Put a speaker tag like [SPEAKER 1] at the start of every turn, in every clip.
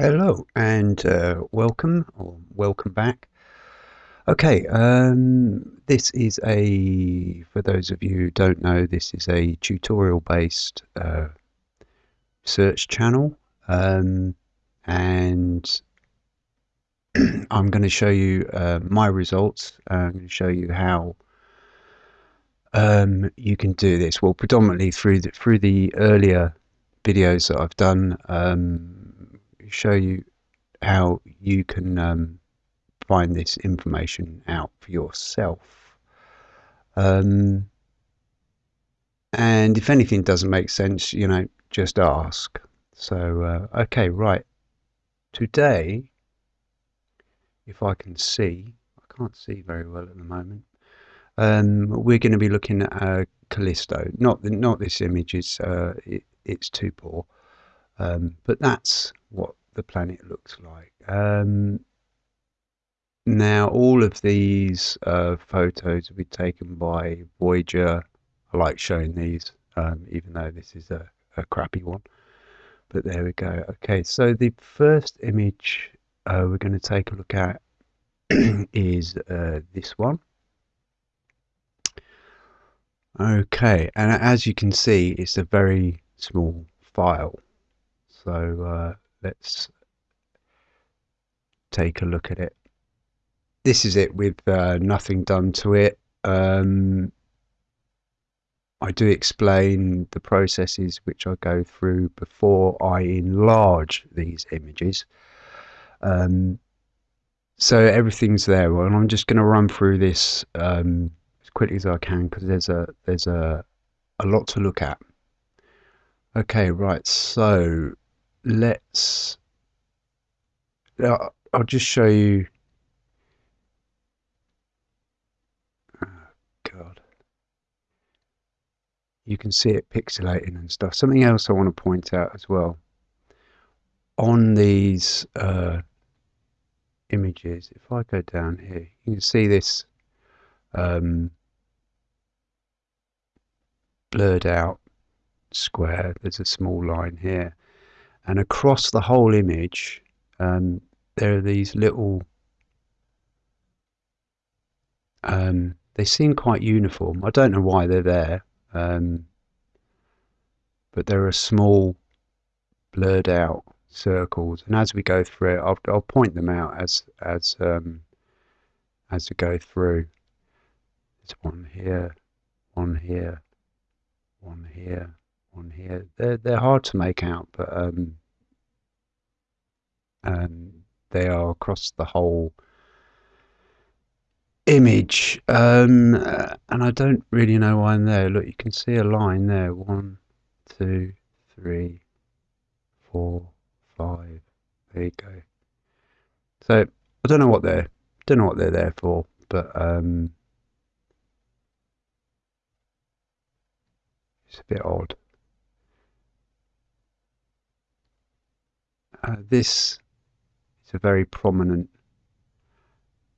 [SPEAKER 1] Hello and uh, welcome or welcome back. Okay, um, this is a, for those of you who don't know, this is a tutorial based uh, search channel um, and I'm going to show you uh, my results. I'm going to show you how um, you can do this. Well, predominantly through the, through the earlier videos that I've done. Show you how you can um, find this information out for yourself. Um, and if anything doesn't make sense, you know, just ask. So, uh, okay, right. Today, if I can see, I can't see very well at the moment. Um, we're going to be looking at uh, Callisto. Not the, not this image is uh, it, it's too poor, um, but that's what the planet looks like. Um, now, all of these uh, photos will be taken by Voyager. I like showing these, um, even though this is a, a, crappy one. But there we go. Okay, so the first image uh, we're going to take a look at is uh, this one. Okay, and as you can see, it's a very small file. So uh, let's take a look at it. This is it with uh, nothing done to it. Um, I do explain the processes which I go through before I enlarge these images. Um, so everything's there, and I'm just going to run through this um, as quickly as I can because there's a there's a a lot to look at. Okay, right. So let's I'll just show you. Oh god. You can see it pixelating and stuff. Something else I want to point out as well. On these uh, images if I go down here you can see this um, blurred out square. There's a small line here and across the whole image um, there are these little um, they seem quite uniform. I don't know why they're there um, but there are small blurred out circles. And as we go through it I'll, I'll point them out as as um, as we go through. There's one here one here one here one here. They're they're hard to make out, but um, um, they are across the whole image. Um, and I don't really know why I'm there. Look, you can see a line there. One, two, three, four, five. There you go. So I don't know what they're don't know what they're there for, but um, it's a bit odd. Uh, this is a very prominent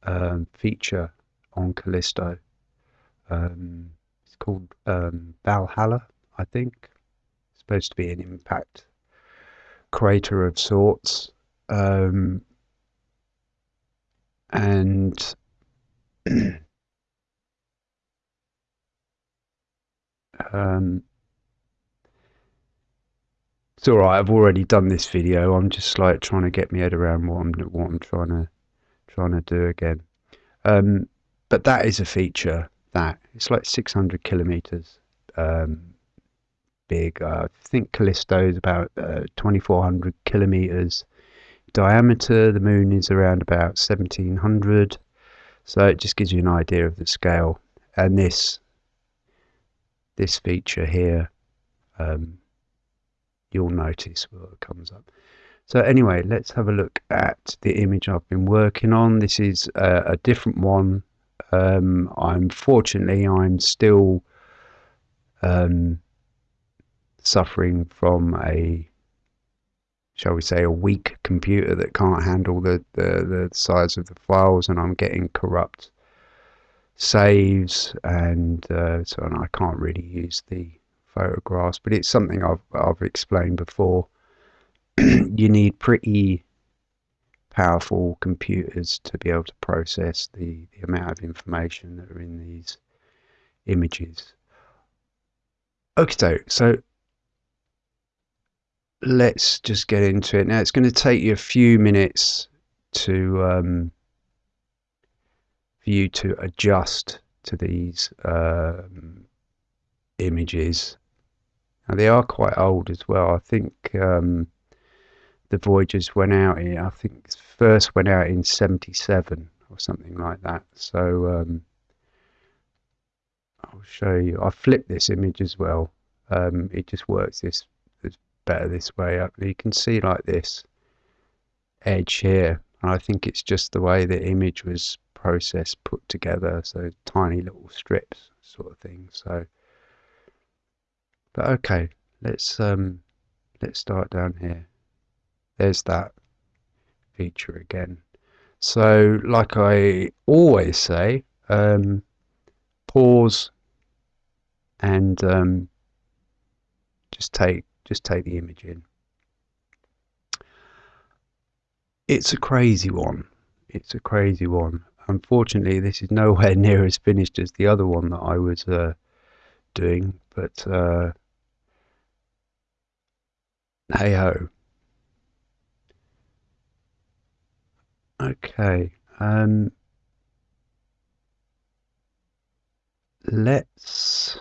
[SPEAKER 1] um, feature on Callisto. Um, it's called um, Valhalla, I think. It's supposed to be an impact crater of sorts. Um, and um, it's all right. I've already done this video. I'm just like trying to get my head around what I'm what I'm trying to trying to do again. Um, but that is a feature that it's like 600 kilometers um, big. Uh, I think Callisto is about uh, 2400 kilometers diameter. The moon is around about 1700. So it just gives you an idea of the scale. And this this feature here um, you'll notice what comes up. So anyway, let's have a look at the image I've been working on. This is a, a different one. Um, I'm fortunately I'm still um, suffering from a shall we say a weak computer that can't handle the, the, the size of the files and I'm getting corrupt saves and uh, so on. I can't really use the photographs, but it's something I've I've explained before. you need pretty powerful computers to be able to process the, the amount of information that are in these images. Okay, so let's just get into it. Now it's going to take you a few minutes to um, for you to adjust to these um, images. Now they are quite old as well. I think um, the Voyagers went out in, I think first went out in 77 or something like that. So um, I'll show you. I flipped this image as well. Um, it just works this better this way up. You can see like this edge here. And I think it's just the way the image was processed, put together. So tiny little strips sort of thing. So, but okay, let's um, let's start down here. There's that feature again. So, like I always say, um, pause and um, just take just take the image in. It's a crazy one. It's a crazy one. Unfortunately, this is nowhere near as finished as the other one that I was uh, doing, but uh, hey ho. Okay. Um, let's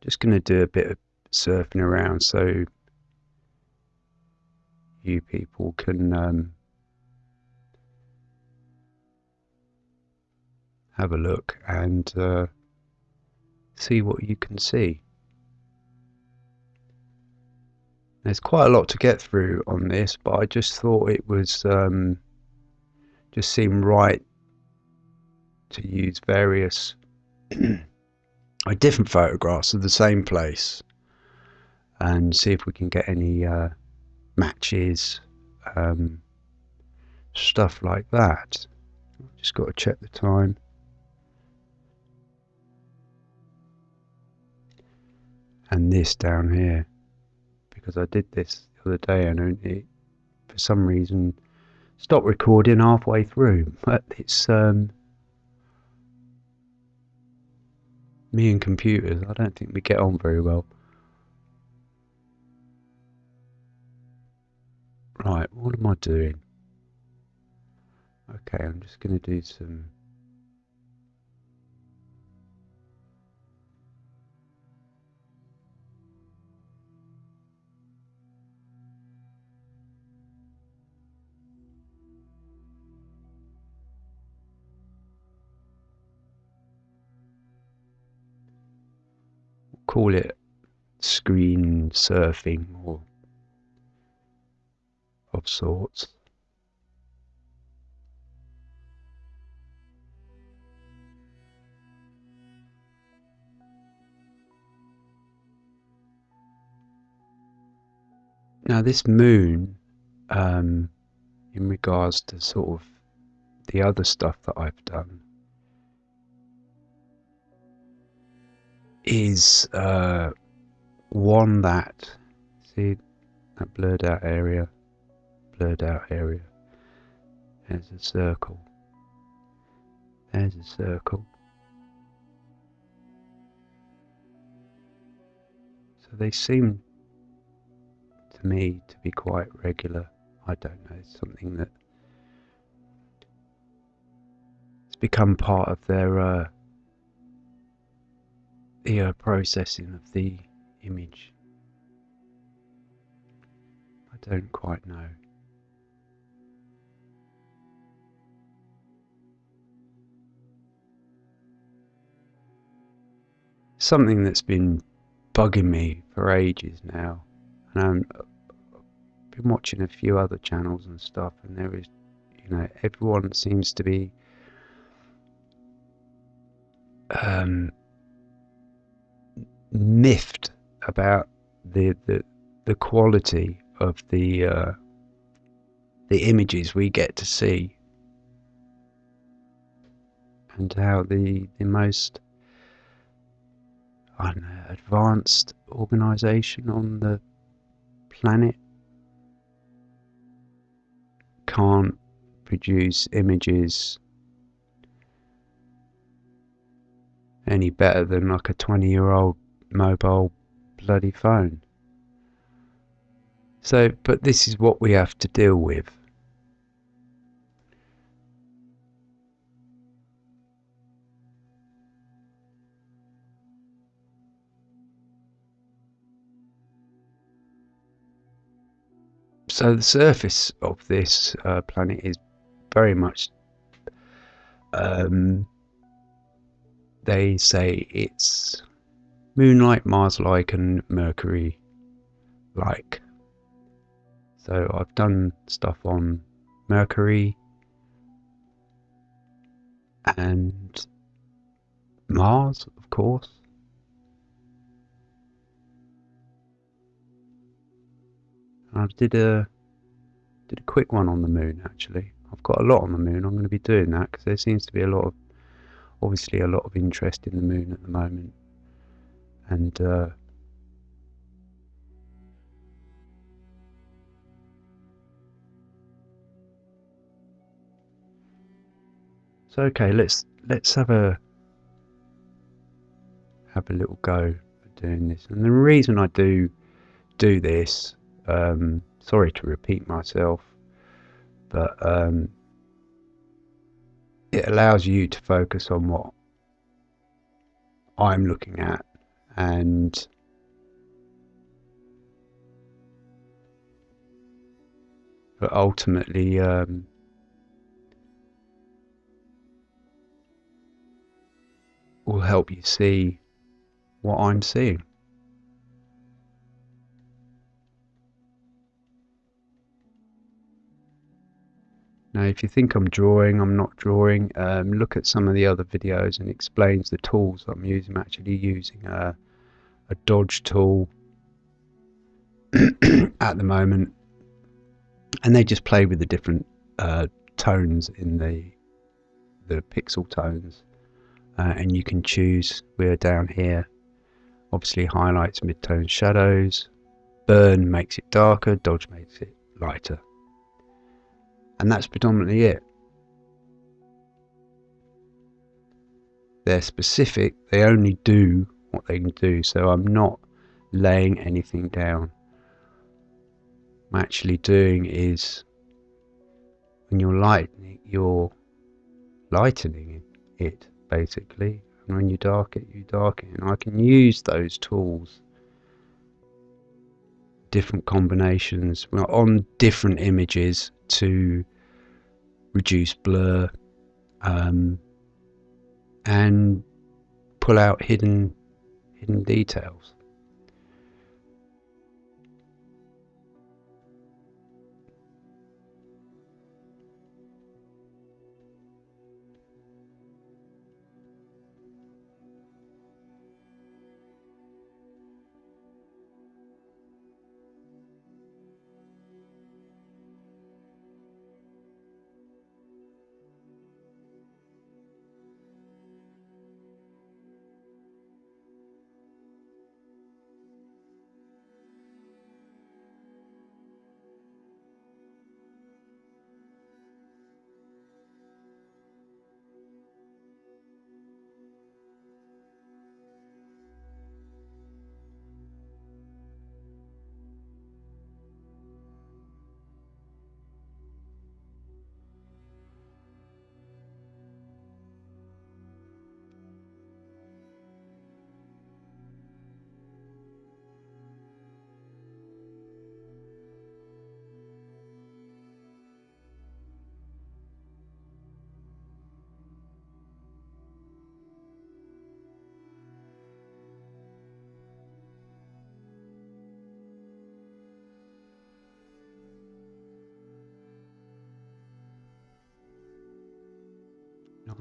[SPEAKER 1] just going to do a bit of surfing around so you people can um, have a look and uh, see what you can see. There's quite a lot to get through on this, but I just thought it was um, just seemed right to use various different photographs of the same place and see if we can get any uh, matches, um, stuff like that. Just got to check the time. And this down here, because I did this the other day and it, for some reason, stopped recording halfway through. But it's um, Me and computers, I don't think we get on very well. Right, what am I doing? Okay, I'm just going to do some... call it screen surfing or of sorts. Now, this moon, um, in regards to sort of the other stuff that I've done, is uh, one that see that blurred out area blurred out area. There's a circle. There's a circle. So they seem to me to be quite regular. I don't know it's something that it's become part of their uh, the uh, processing of the image. I don't quite know. Something that's been bugging me for ages now, and I'm, I've been watching a few other channels and stuff, and there is, you know, everyone seems to be um, miffed about the the, the quality of the uh, the images we get to see. And how the the most I don't know advanced organization on the planet can't produce images any better than like a 20 year old mobile bloody phone. So, but this is what we have to deal with. So the surface of this uh, planet is very much um, they say it's moonlight, Mars-like, and Mercury-like. So I've done stuff on Mercury and Mars, of course. I did a did a quick one on the moon actually. I've got a lot on the moon. I'm going to be doing that because there seems to be a lot of obviously a lot of interest in the moon at the moment, and uh, so okay, let's let's have a have a little go doing this. And the reason I do do this, um, sorry to repeat myself, but um, it allows you to focus on what I'm looking at and but ultimately um, will help you see what I'm seeing. Now, if you think I'm drawing, I'm not drawing. Um, look at some of the other videos and explains the tools I'm using. I'm actually using a, a dodge tool at the moment, and they just play with the different uh, tones in the the pixel tones, uh, and you can choose. We're down here. Obviously, highlights, midtone, shadows. Burn makes it darker. Dodge makes it lighter and that's predominantly it. They're specific, they only do what they can do, so I'm not laying anything down. I'm actually doing is when you're lightening, you're lightening it basically, and when you darken it, you darken it. And I can use those tools different combinations on different images to reduce blur um, and pull out hidden details.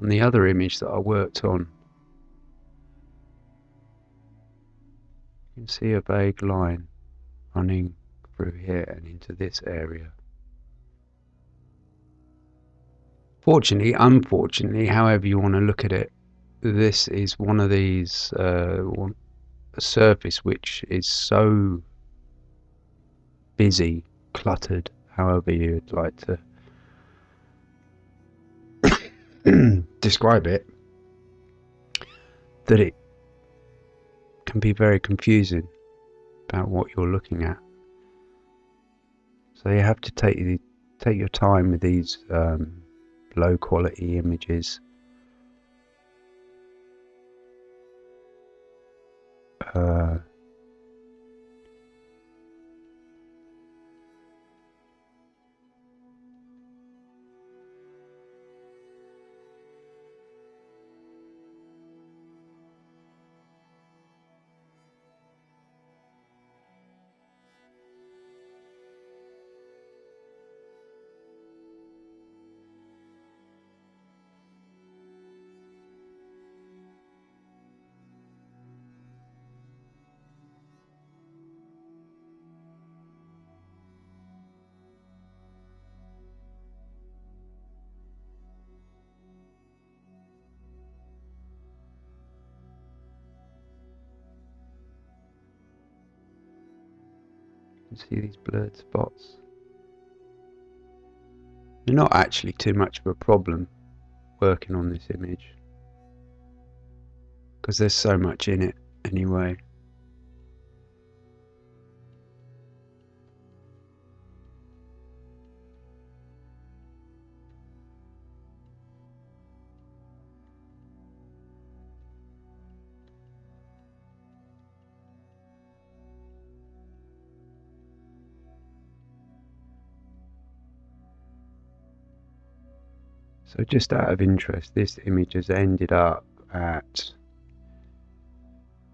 [SPEAKER 1] On the other image that I worked on. You can see a vague line running through here and into this area. Fortunately, unfortunately, however you want to look at it, this is one of these uh, one, a surface which is so busy, cluttered, however you'd like to describe it that it can be very confusing about what you're looking at. So you have to take take your time with these um, low quality images. Uh, see these blurred spots. They're not actually too much of a problem working on this image because there's so much in it anyway. So just out of interest, this image has ended up at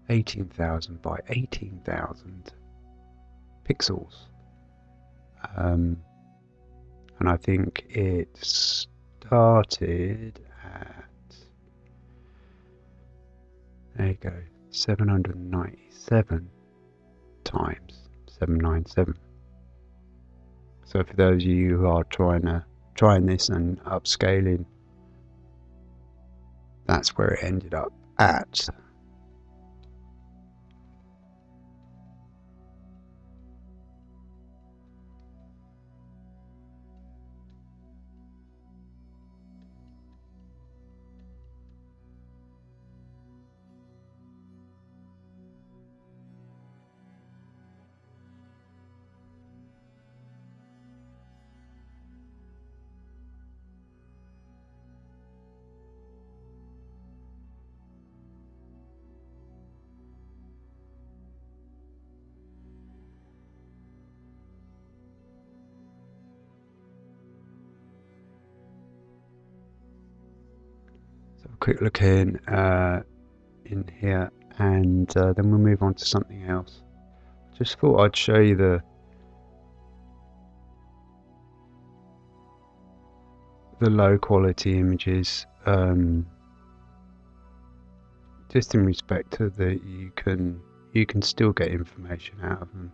[SPEAKER 1] 18,000 by 18,000 pixels. Um, and I think it started at, there you go, 797 times 797. So for those of you who are trying to trying this and upscaling, that's where it ended up at. Quick look in uh, in here and uh, then we'll move on to something else. Just thought I'd show you the the low quality images um, just in respect to that you can you can still get information out of them.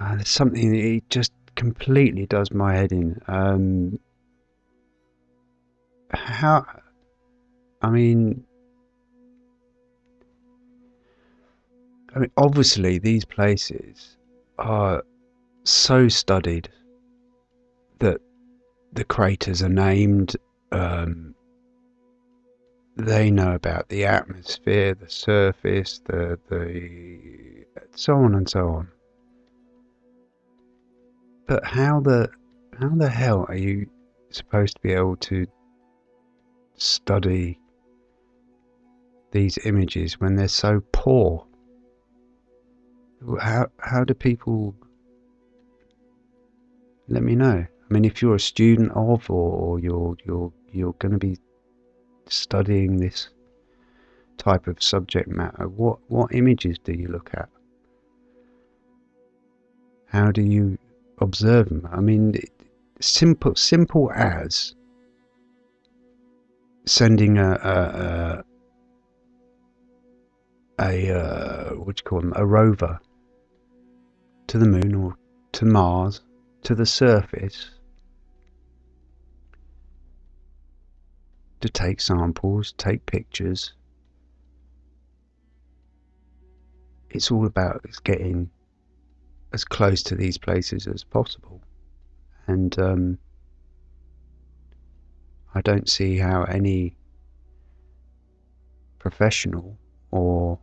[SPEAKER 1] Uh, there's something that it just completely does my head in. Um, how I mean I mean obviously these places are so studied that the craters are named um, they know about the atmosphere the surface the the so on and so on. But how the how the hell are you supposed to be able to study these images when they're so poor? How how do people let me know? I mean, if you're a student of, or, or you're you're you're going to be studying this type of subject matter, what what images do you look at? How do you observe them? I mean, simple simple as sending a a, a, a uh, what do you call them a rover to the moon or to Mars to the surface to take samples, take pictures. It's all about getting as close to these places as possible, and um, I don't see how any professional or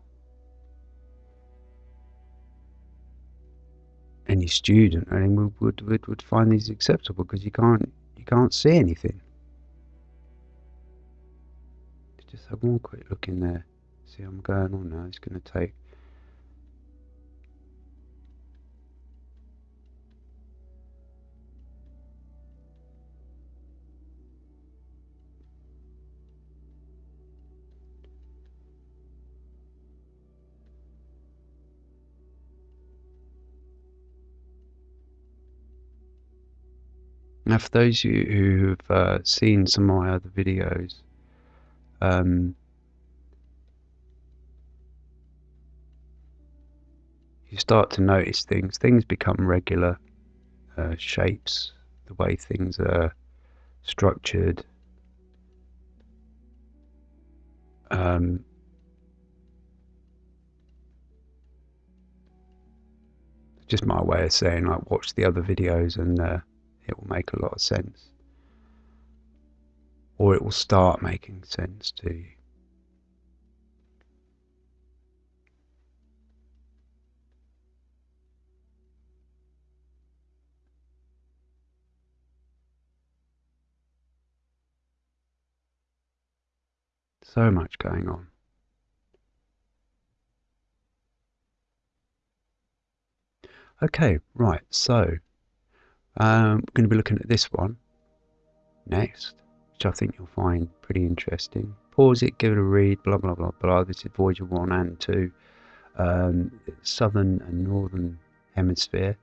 [SPEAKER 1] any student I mean, would, would, would find these acceptable because you can't you can't see anything. Just have one quick look in there. See I'm going on now. It's going to take Now, for those of you who've uh, seen some of my other videos, um, you start to notice things. Things become regular uh, shapes, the way things are structured. Um, just my way of saying, like, watch the other videos and uh, it will make a lot of sense. Or it will start making sense to you. So much going on. Okay, right, so um, we're going to be looking at this one next, which I think you'll find pretty interesting. Pause it, give it a read, blah, blah, blah, blah. This is Voyager 1 and 2. Um, southern and northern hemisphere.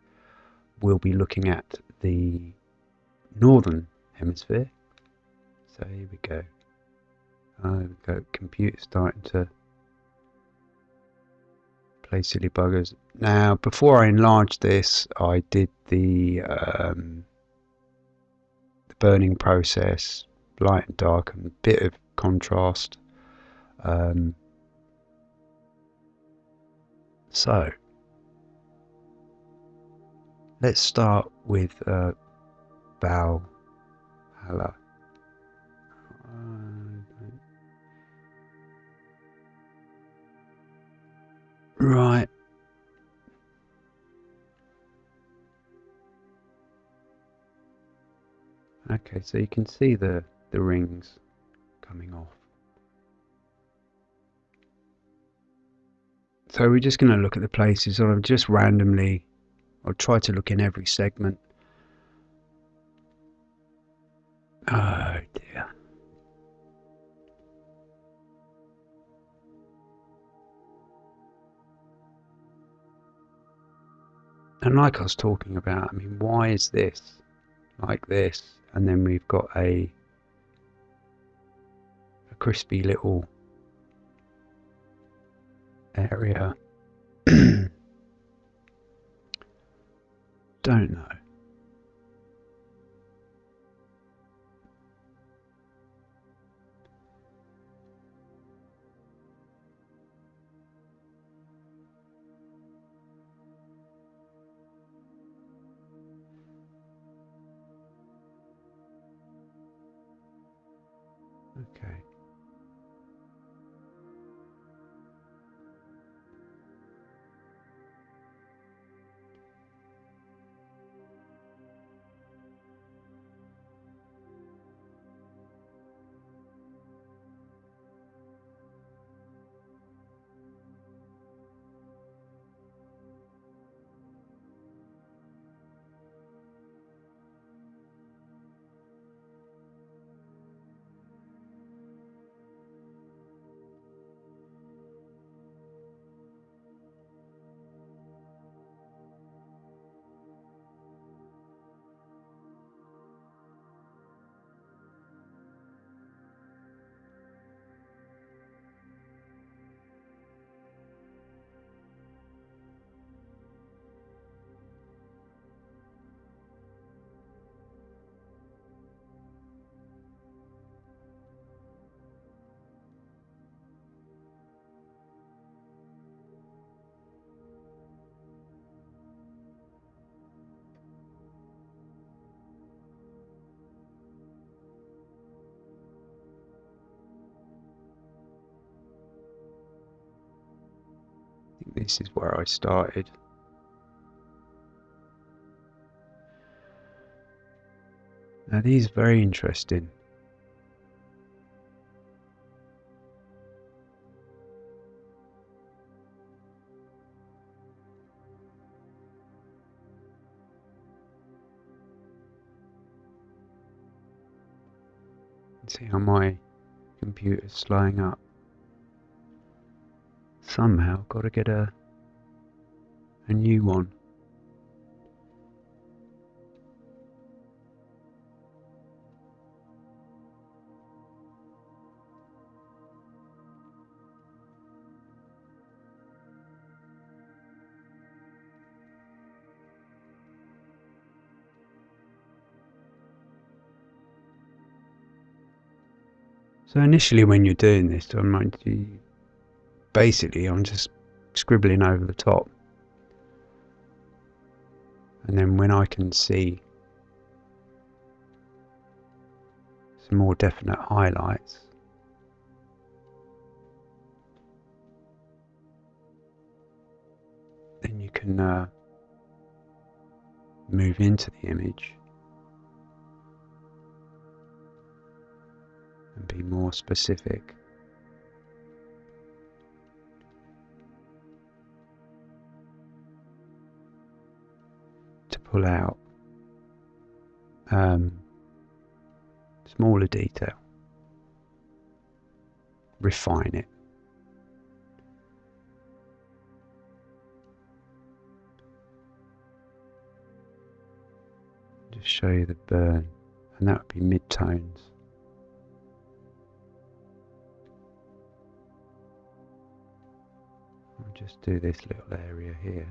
[SPEAKER 1] We'll be looking at the northern hemisphere. So here we go. There we go. Computer starting to play silly buggers. Now, before I enlarged this, I did the um, the burning process, light and dark, and a bit of contrast. Um, so, let's start with uh, Valhalla. Right. Okay, so you can see the, the rings coming off. So we're just going to look at the places, or just randomly, I'll try to look in every segment. Oh dear. And like I was talking about, I mean, why is this like this? And then we've got a a crispy little area. Don't know. This is where I started. Now these are very interesting. See how my computer's slowing up. Somehow got to get a a new one. So initially when you're doing this, I'm like, basically I'm just scribbling over the top. And then when I can see some more definite highlights, then you can uh, move into the image and be more specific. Pull out um, smaller detail, refine it. Just show you the burn, and that would be mid tones. just do this little area here.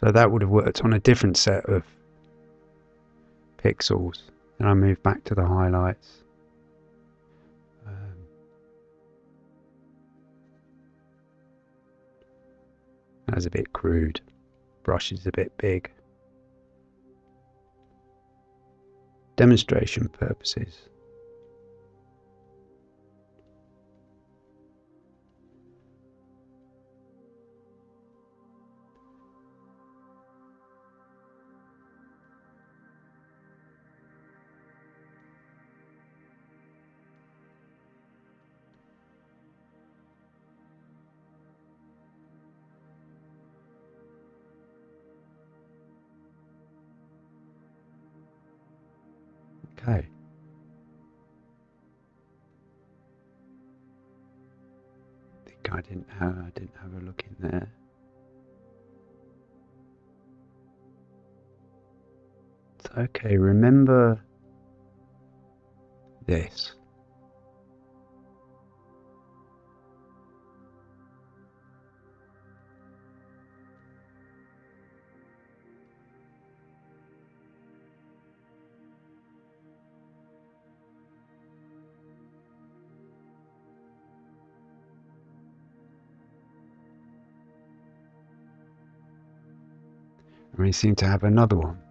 [SPEAKER 1] So that would have worked on a different set of pixels. And I move back to the highlights. Um, that's a bit crude. Brush is a bit big. demonstration purposes. Remember this. And we seem to have another one.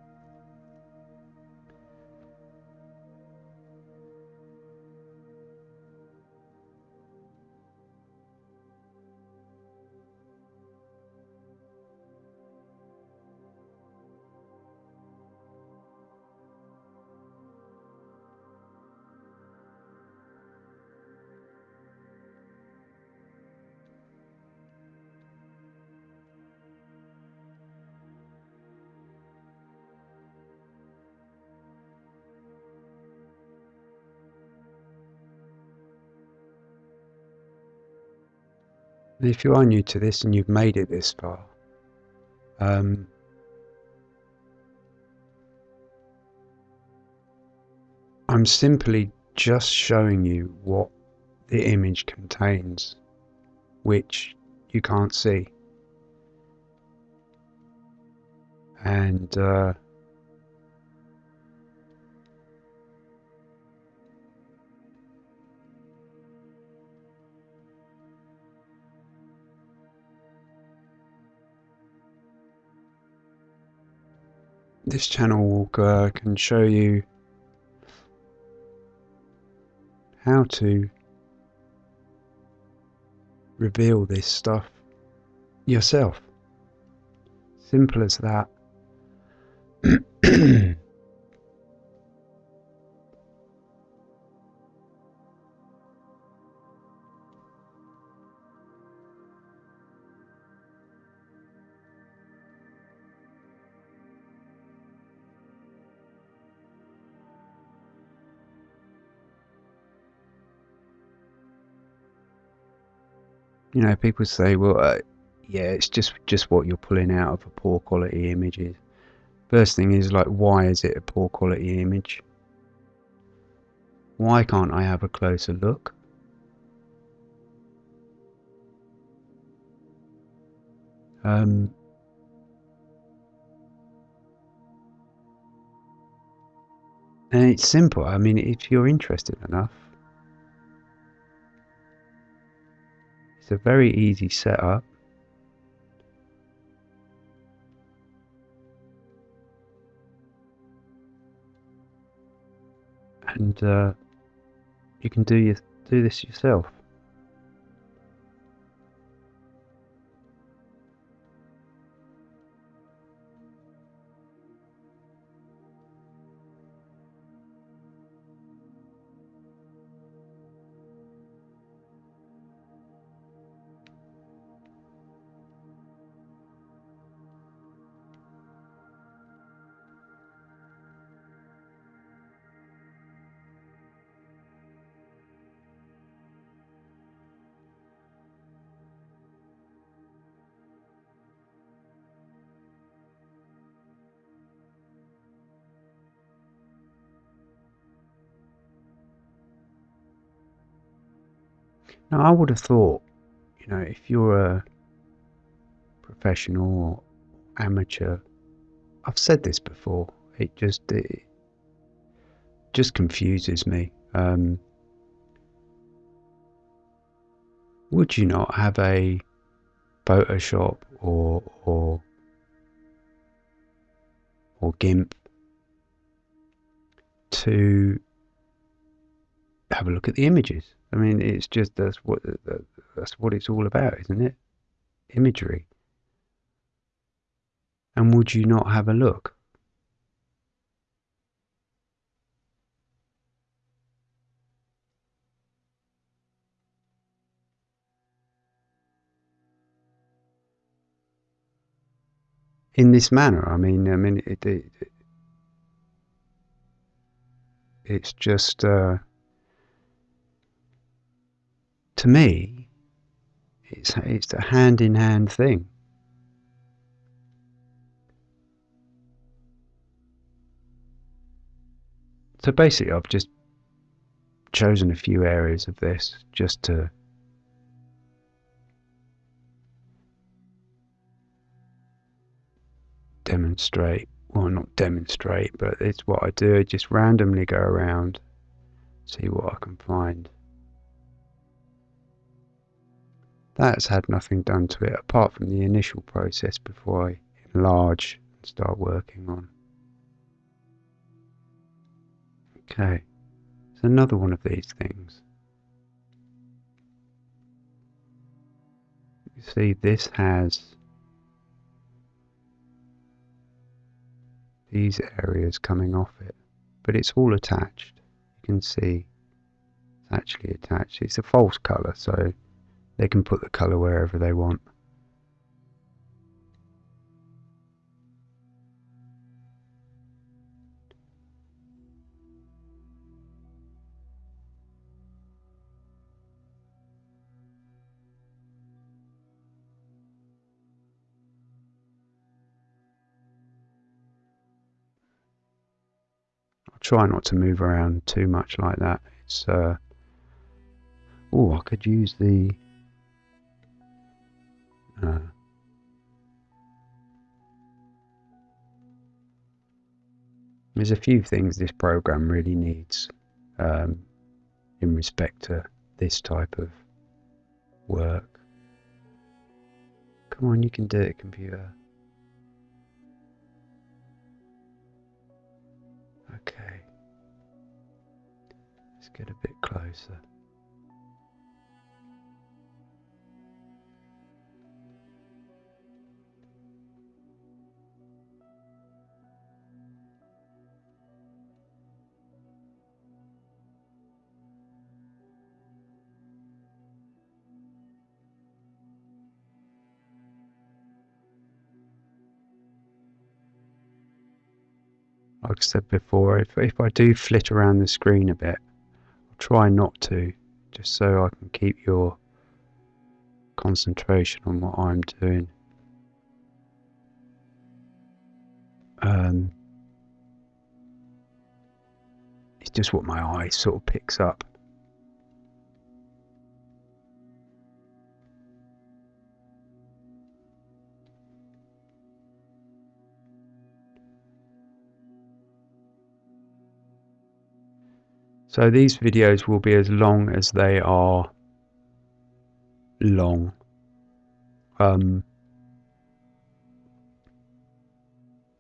[SPEAKER 1] If you are new to this and you've made it this far, um, I'm simply just showing you what the image contains, which you can't see. And uh, this channel uh, can show you how to reveal this stuff yourself. Simple as that. you know, people say, well, uh, yeah, it's just just what you're pulling out of a poor quality image. First thing is like, why is it a poor quality image? Why can't I have a closer look? Um, and it's simple. I mean, if you're interested enough, It's a very easy setup. And uh, you can do your, do this yourself. Now, I would have thought, you know, if you're a professional or amateur, I've said this before. It just it just confuses me. Um, would you not have a Photoshop or or or GIMP to have a look at the images? I mean, it's just that's what that's what it's all about, isn't it? Imagery. And would you not have a look? In this manner, I mean, I mean, it, it, it's just. Uh, to me, it's, it's a hand in hand thing. So basically, I've just chosen a few areas of this just to demonstrate well not demonstrate but it's what I do I just randomly go around see what I can find That's had nothing done to it apart from the initial process before I enlarge and start working on. Okay, it's another one of these things. You see, this has these areas coming off it, but it's all attached. You can see it's actually attached. It's a false colour, so they can put the color wherever they want. Try not to move around too much like that. It's uh, oh, I could use the uh, there's a few things this program really needs um, in respect to this type of work. Come on, you can do it, computer. Okay. Let's get a bit closer. Like I said before, if, if I do flit around the screen a bit, I'll try not to, just so I can keep your concentration on what I'm doing. Um, it's just what my eye sort of picks up. So these videos will be as long as they are long. Um,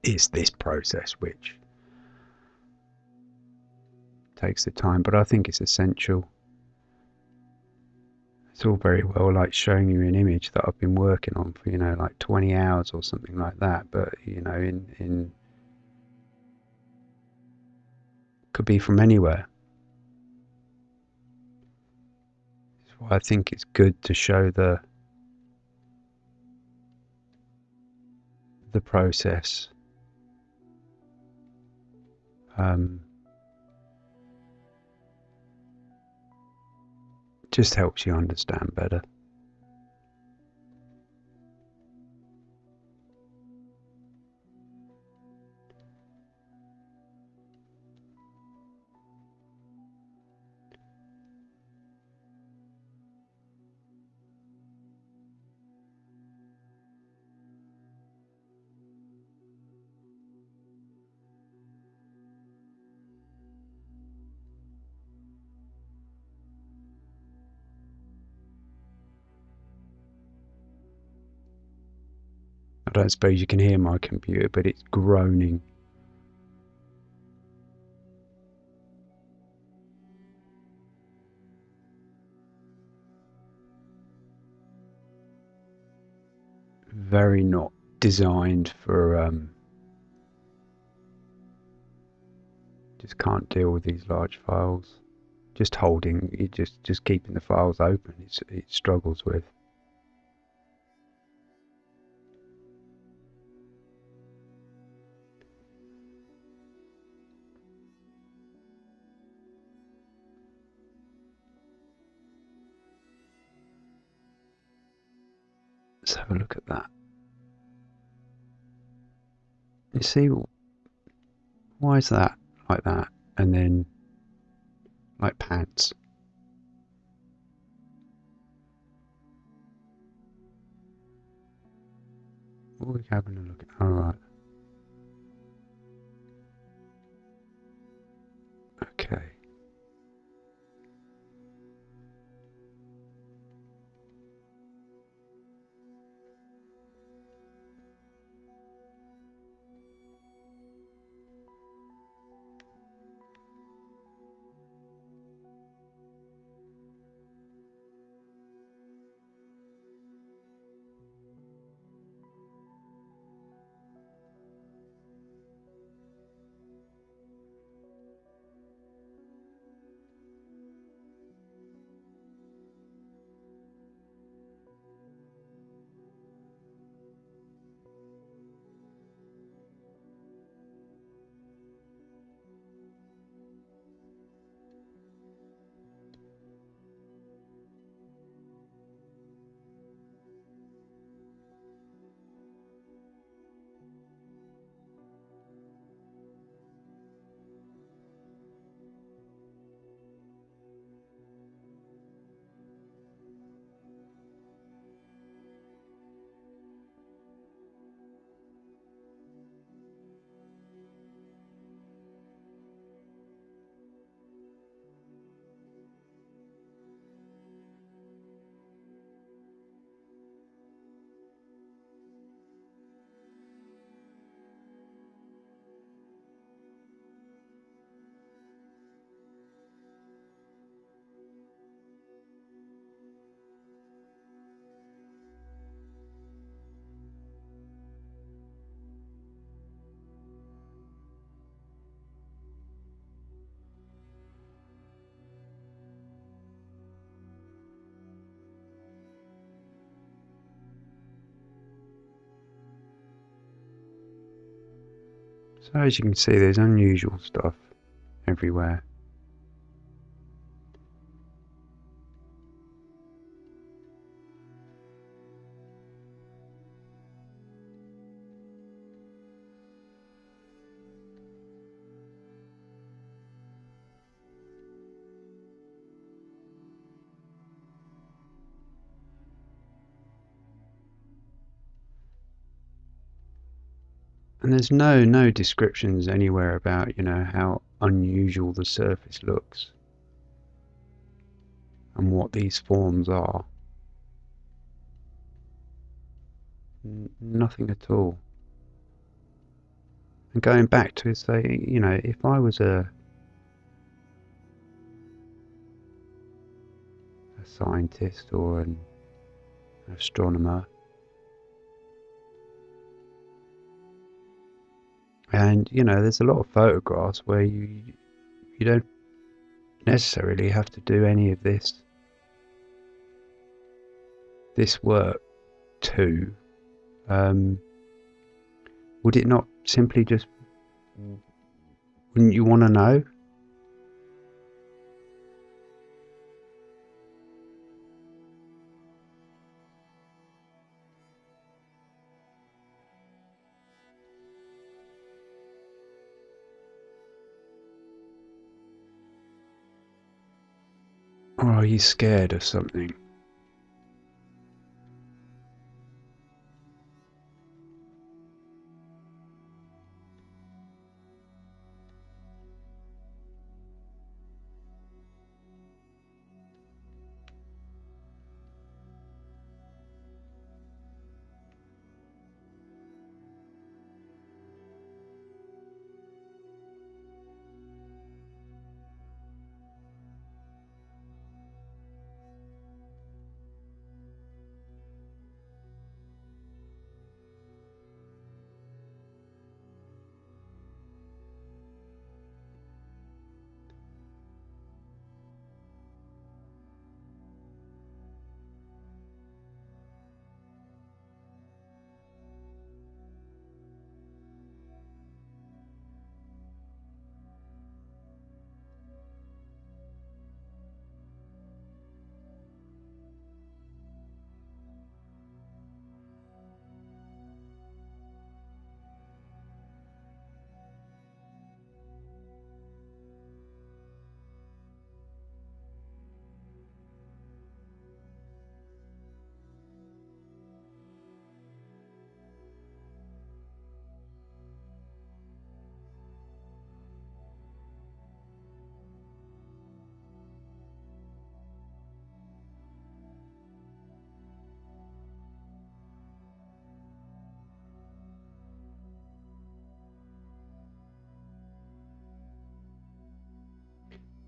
[SPEAKER 1] it's this process which takes the time, but I think it's essential. It's all very well like showing you an image that I've been working on for, you know, like 20 hours or something like that, but, you know, in, in could be from anywhere. I think it's good to show the the process. Um, just helps you understand better. I don't suppose you can hear my computer, but it's groaning. Very not designed for um, just can't deal with these large files. Just holding, it just just keeping the files open, it's, it struggles with. Let's have a look at that. You see, why is that like that? And then like pants. What are we having a look at? Alright. So as you can see, there's unusual stuff everywhere. There's no no descriptions anywhere about, you know, how unusual the surface looks and what these forms are. N nothing at all. And going back to say, you know, if I was a a scientist or an astronomer and you know there's a lot of photographs where you you don't necessarily have to do any of this this work too um, would it not simply just wouldn't you want to know are you scared of something?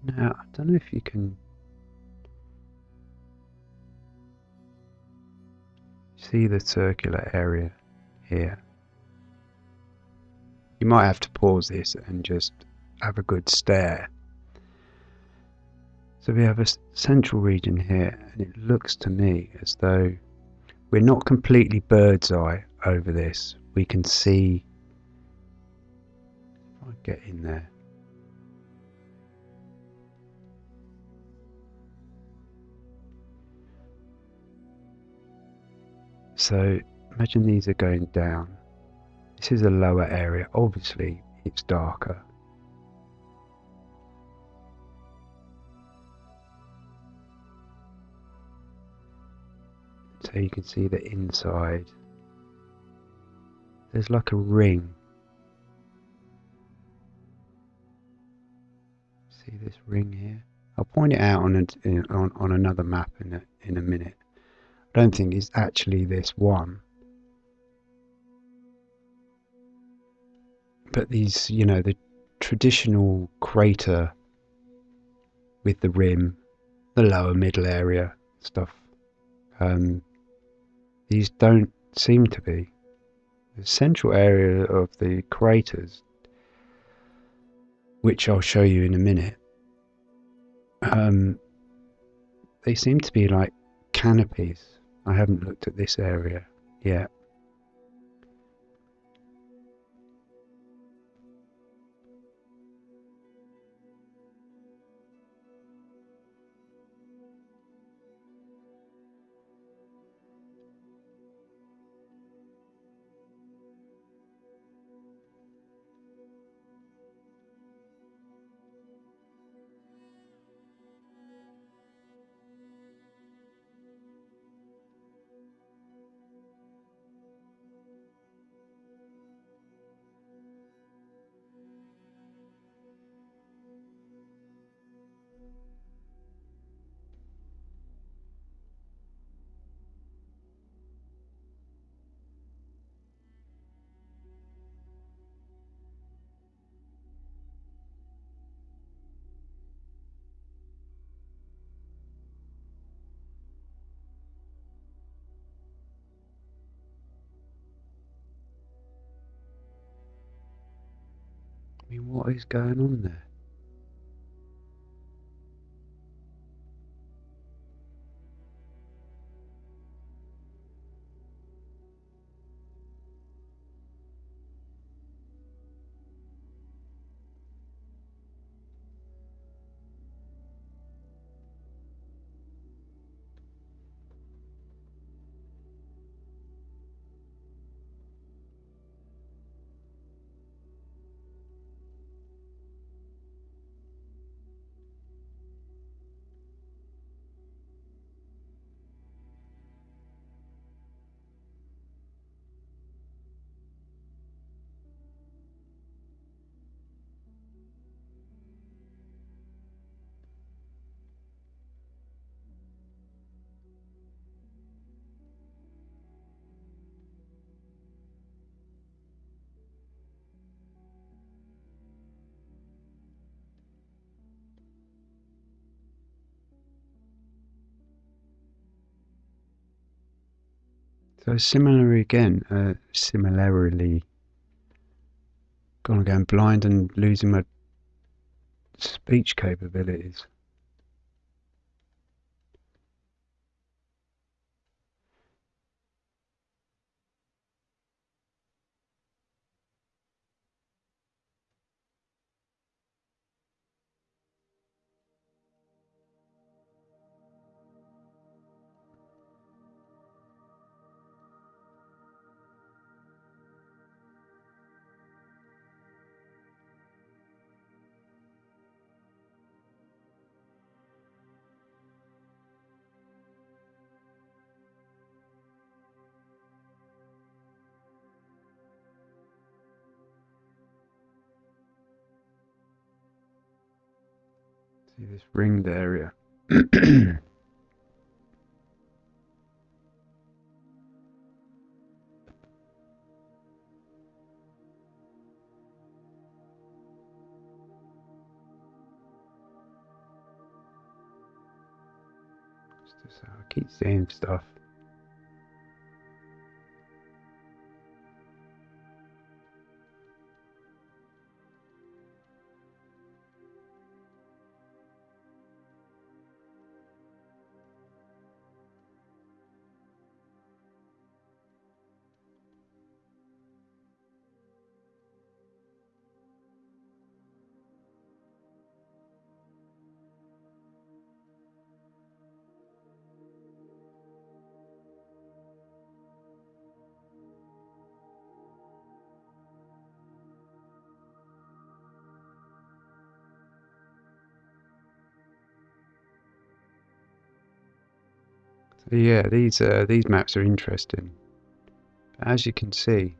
[SPEAKER 1] Now, I don't know if you can see the circular area here. You might have to pause this and just have a good stare. So we have a central region here and it looks to me as though we're not completely bird's eye over this. We can see, if I get in there, So imagine these are going down. This is a lower area. Obviously, it's darker. So you can see the inside. There's like a ring. See this ring here? I'll point it out on a, on, on another map in a, in a minute. Don't think it's actually this one. But these, you know, the traditional crater with the rim, the lower middle area stuff, um, these don't seem to be. The central area of the craters, which I'll show you in a minute, um, they seem to be like canopies I haven't looked at this area yet. What is going on there? So similarly again, uh, similarly, gonna going blind and losing my speech capabilities. Ringed area. I keep saying stuff. Yeah, these uh, these maps are interesting. As you can see,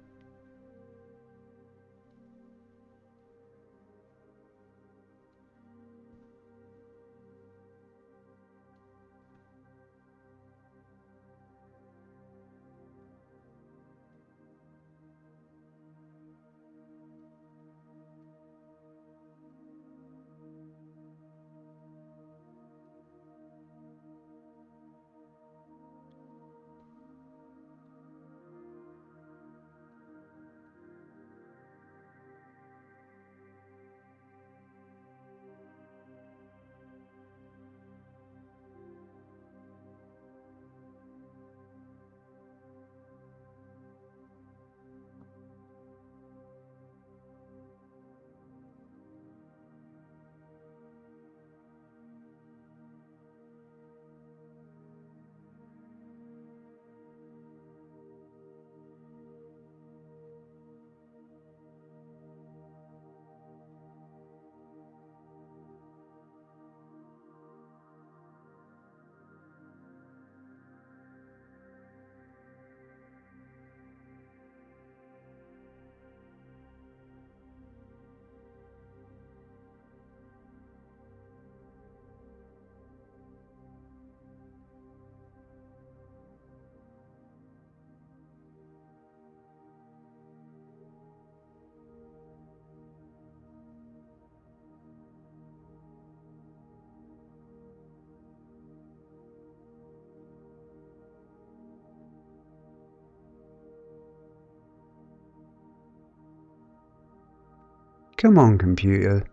[SPEAKER 1] Come on, computer.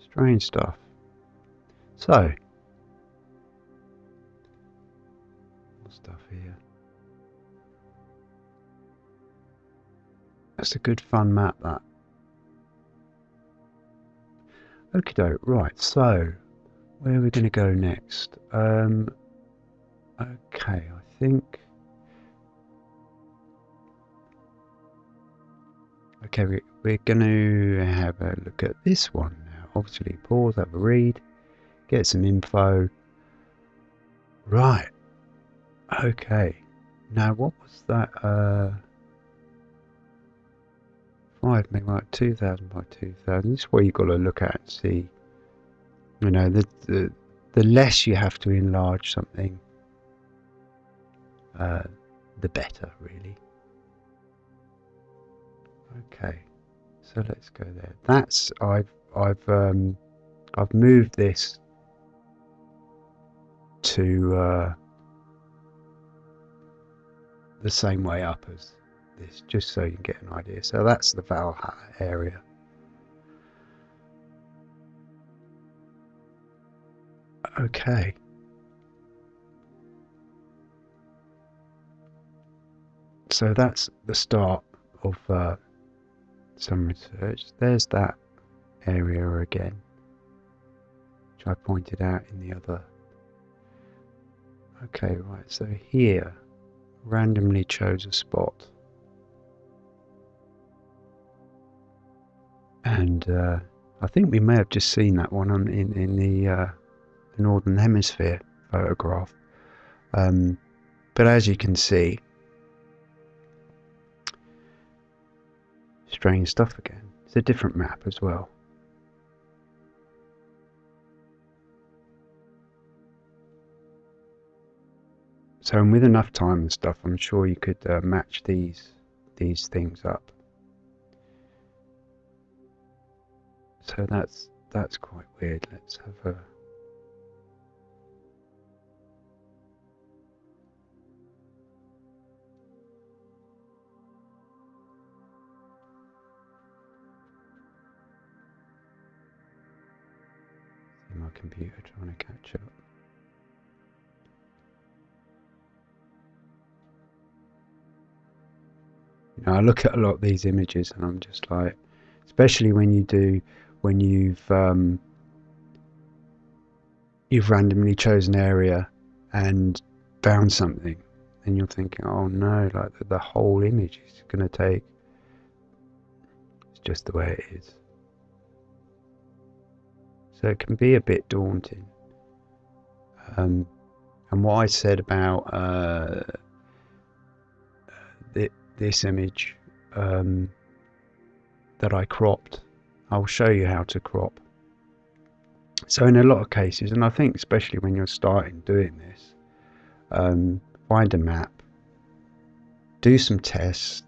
[SPEAKER 1] Strange stuff. So, stuff here. That's a good fun map, that. Okay, doke. Right, so where are we going to go next? Um, okay, I think. Okay, we, we're going to have a look at this one now. Obviously, pause, have a read, get some info. Right. Okay. Now, what was that? Uh, 5 megabyte, 2000 by 2000. This is where you've got to look at and see. You know, the, the, the less you have to enlarge something, uh, the better, really. Okay, so let's go there. That's I've I've um, I've moved this to uh, the same way up as this, just so you can get an idea. So that's the Valhalla area. Okay. So that's the start of uh, some research. There's that area again, which I pointed out in the other. Okay, right, so here, randomly chose a spot. And uh, I think we may have just seen that one on, in, in the, uh, Northern Hemisphere photograph. Um, but as you can see, strange stuff again. It's a different map as well. So with enough time and stuff, I'm sure you could uh, match these these things up. So that's that's quite weird. Let's have a my computer trying to catch up. You know, I look at a lot of these images and I'm just like, especially when you do, when you've um, you've randomly chosen an area and found something, and you're thinking, oh no, like the, the whole image is going to take. It's just the way it is. So it can be a bit daunting. Um, and what I said about uh, th this image um, that I cropped, I'll show you how to crop. So in a lot of cases, and I think especially when you're starting doing this, um, find a map, do some tests,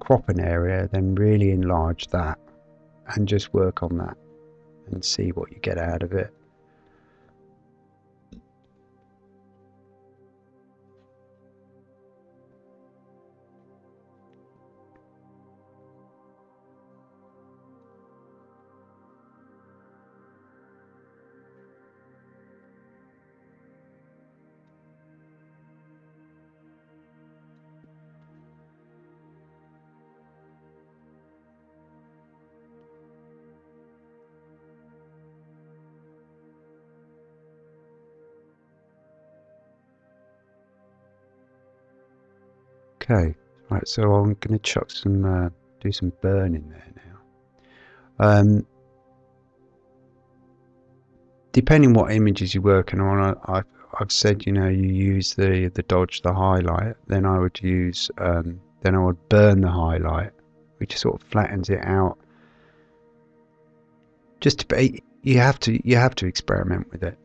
[SPEAKER 1] crop an area, then really enlarge that and just work on that and see what you get out of it. Okay, right, so I'm going to chuck some, uh, do some burn in there now. Um, depending what images you're working on, I, have I've said, you know, you use the, the dodge, the highlight, then I would use, um, then I would burn the highlight, which sort of flattens it out. Just to be, you have to, you have to experiment with it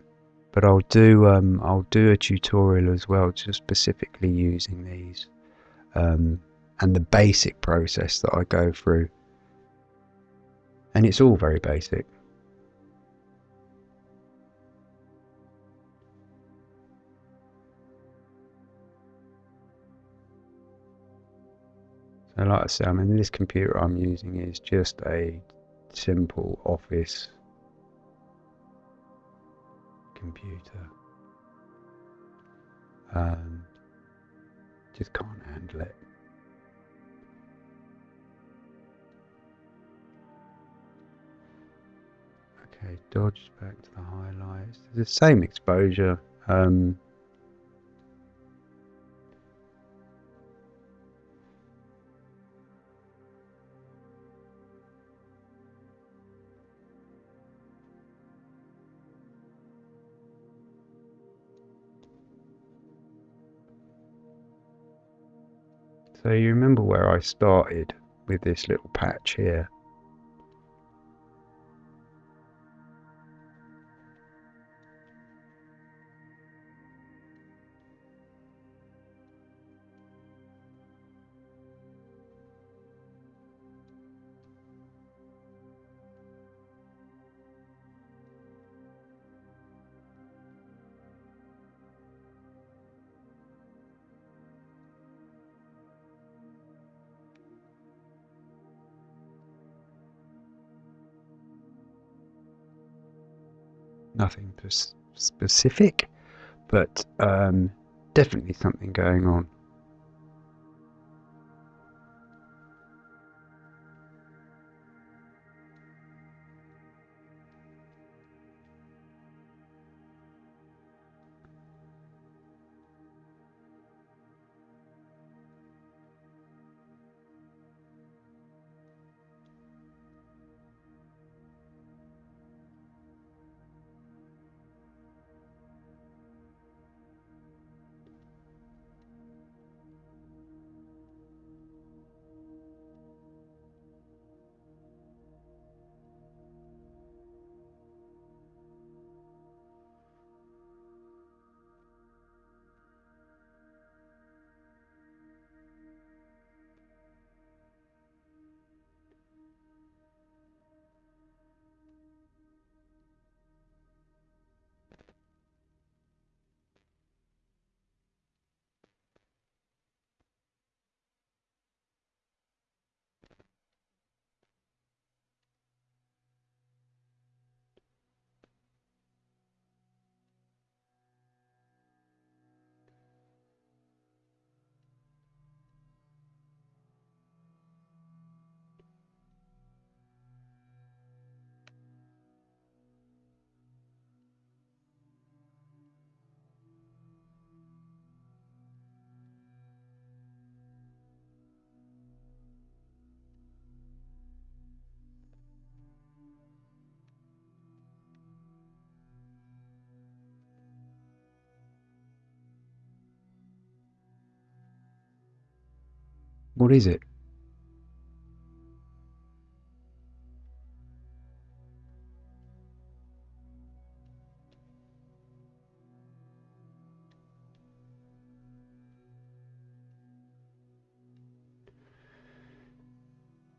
[SPEAKER 1] but I'll do um, I'll do a tutorial as well, just specifically using these um, and the basic process that I go through. and it's all very basic. So like I say, I mean this computer I'm using is just a simple office computer. Um, just can't handle it. Okay, dodge back to the highlights. the same exposure. Um, So you remember where I started with this little patch here. Nothing specific, but um, definitely something going on. What is it?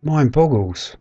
[SPEAKER 1] Mind boggles.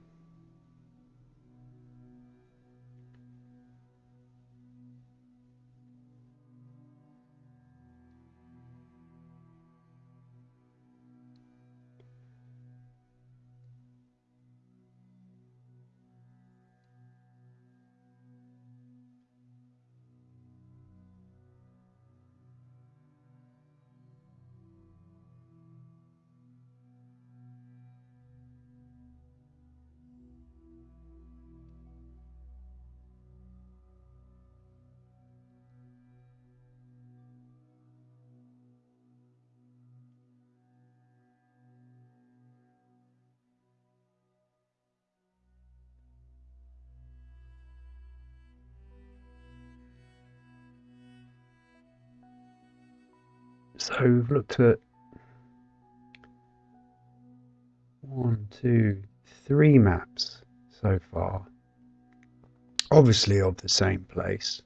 [SPEAKER 1] So we've looked at one, two, three maps so far. Obviously of the same place.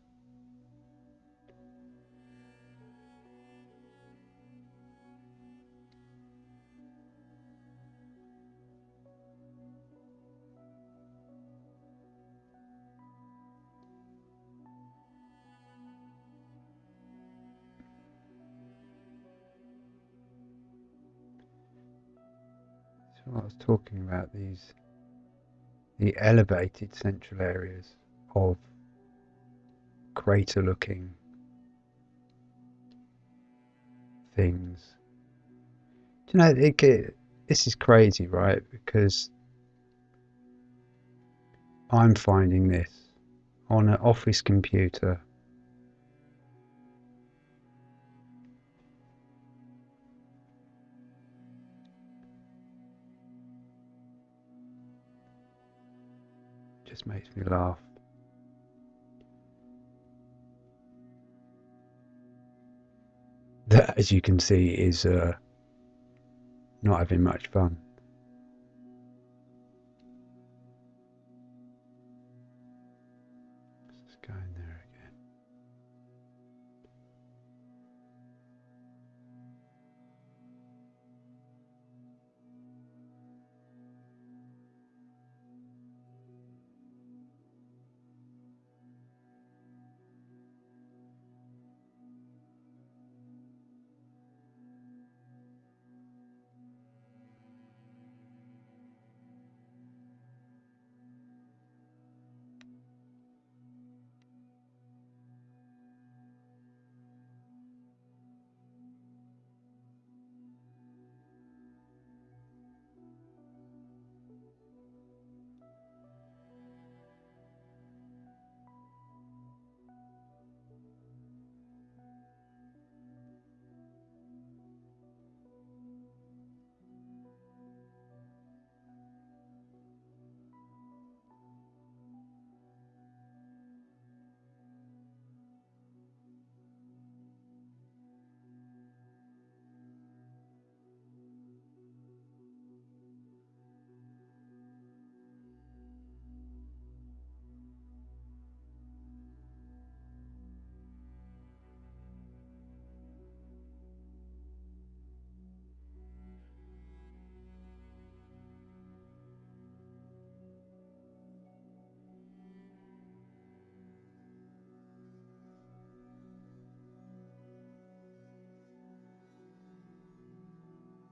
[SPEAKER 1] I was talking about these the elevated central areas of crater looking things. Do you know, it, this is crazy, right? Because I'm finding this on an office computer. Just makes me laugh. That, as you can see, is uh, not having much fun.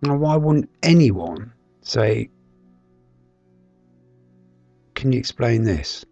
[SPEAKER 1] Now, why wouldn't anyone say, Can you explain this?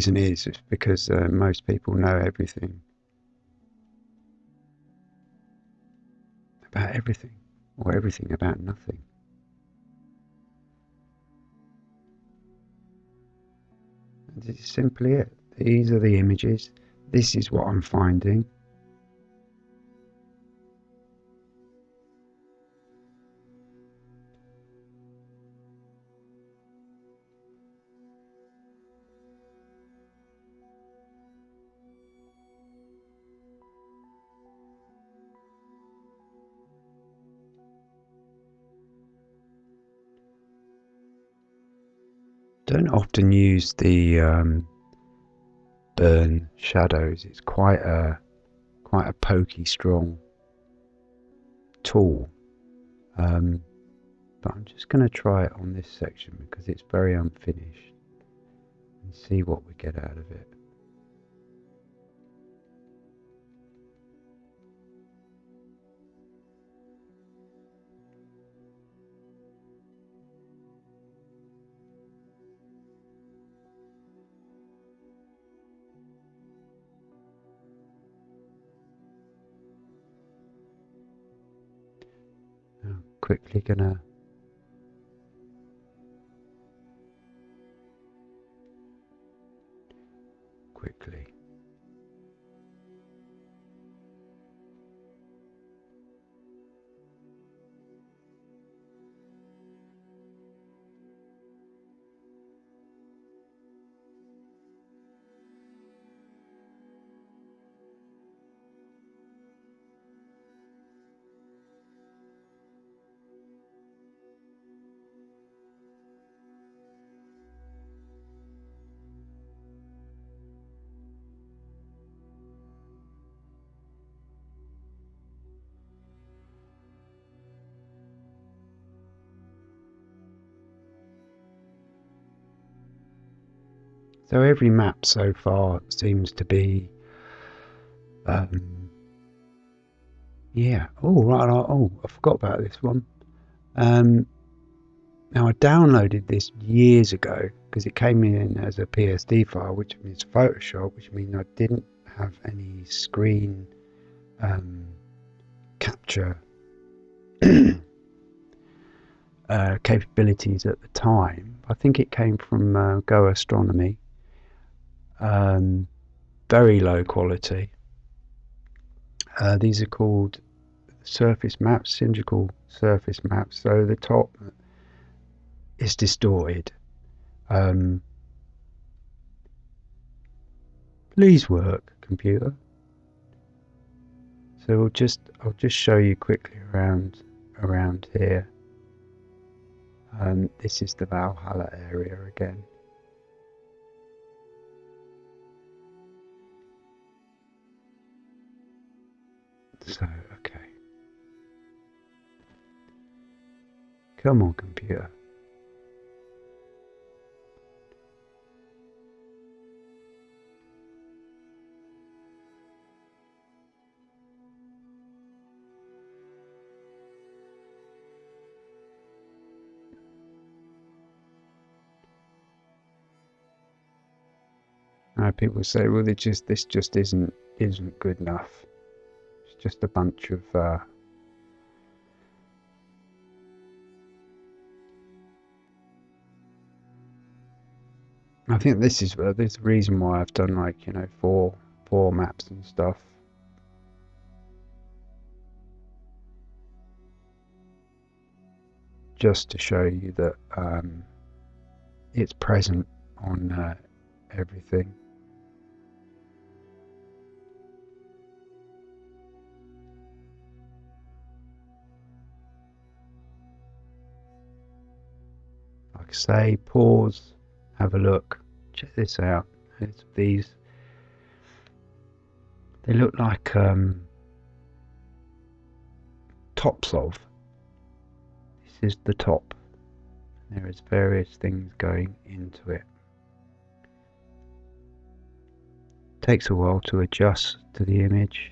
[SPEAKER 1] Reason is because uh, most people know everything about everything, or everything about nothing. This is simply it. These are the images. This is what I'm finding. Often use the um, burn shadows. It's quite a quite a pokey, strong tool. Um, but I'm just going to try it on this section because it's very unfinished and see what we get out of it. Quickly gonna quickly So every map so far seems to be, um, yeah. Oh right. Oh, I forgot about this one. Um, now I downloaded this years ago because it came in as a PSD file, which means Photoshop, which means I didn't have any screen um, capture uh, capabilities at the time. I think it came from uh, Go Astronomy. Um, very low quality. Uh, these are called surface maps, cylindrical surface maps. So the top is distorted. Um, please work, computer. So we'll just I'll just show you quickly around around here. Um, this is the Valhalla area again. So, okay. Come on, computer. People say, well, it just this just isn't isn't good enough. Just a bunch of uh, I think this is uh, this reason why I've done like you know four four maps and stuff. Just to show you that um, it's present on uh, everything. Like say, pause, have a look, check this out. It's these, they look like um, tops of. This is the top. There is various things going into it. Takes a while to adjust to the image.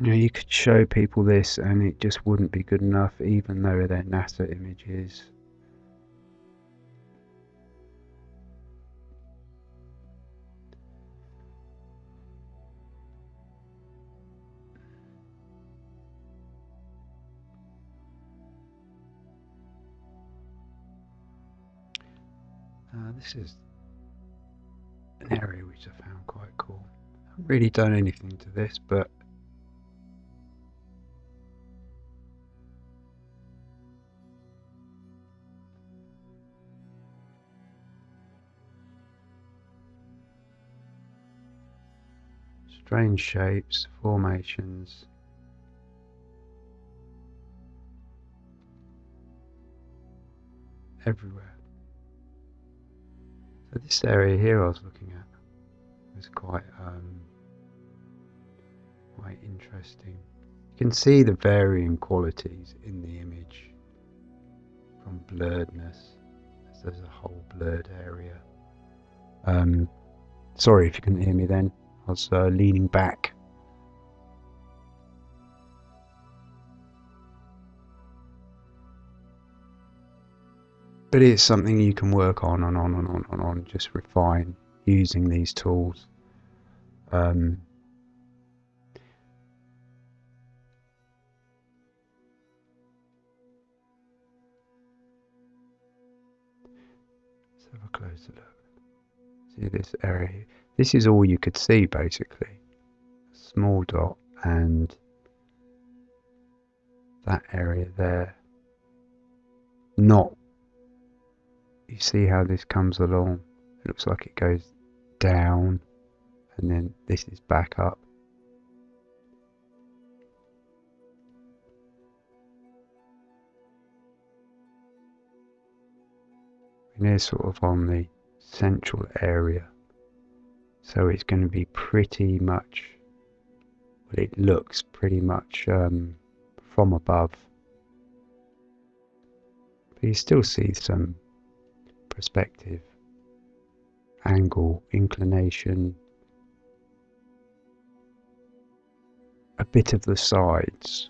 [SPEAKER 1] You know, you could show people this and it just wouldn't be good enough even though they're NASA images. Uh, this is an area which I found quite cool. I haven't really done anything to this, but strange shapes, formations. Everywhere. So this area here I was looking at was quite um, quite interesting. You can see the varying qualities in the image from blurredness. There's a whole blurred area. Um, sorry if you couldn't hear me then. Uh, leaning back. But it's something you can work on and on and on and on, just refine using these tools. Um, let's have a closer look. See this area this is all you could see basically. A small dot and that area there. Not. You see how this comes along? It looks like it goes down and then this is back up. And they're sort of on the central area. So it's going to be pretty much, well, it looks pretty much um, from above. But you still see some perspective, angle, inclination, a bit of the sides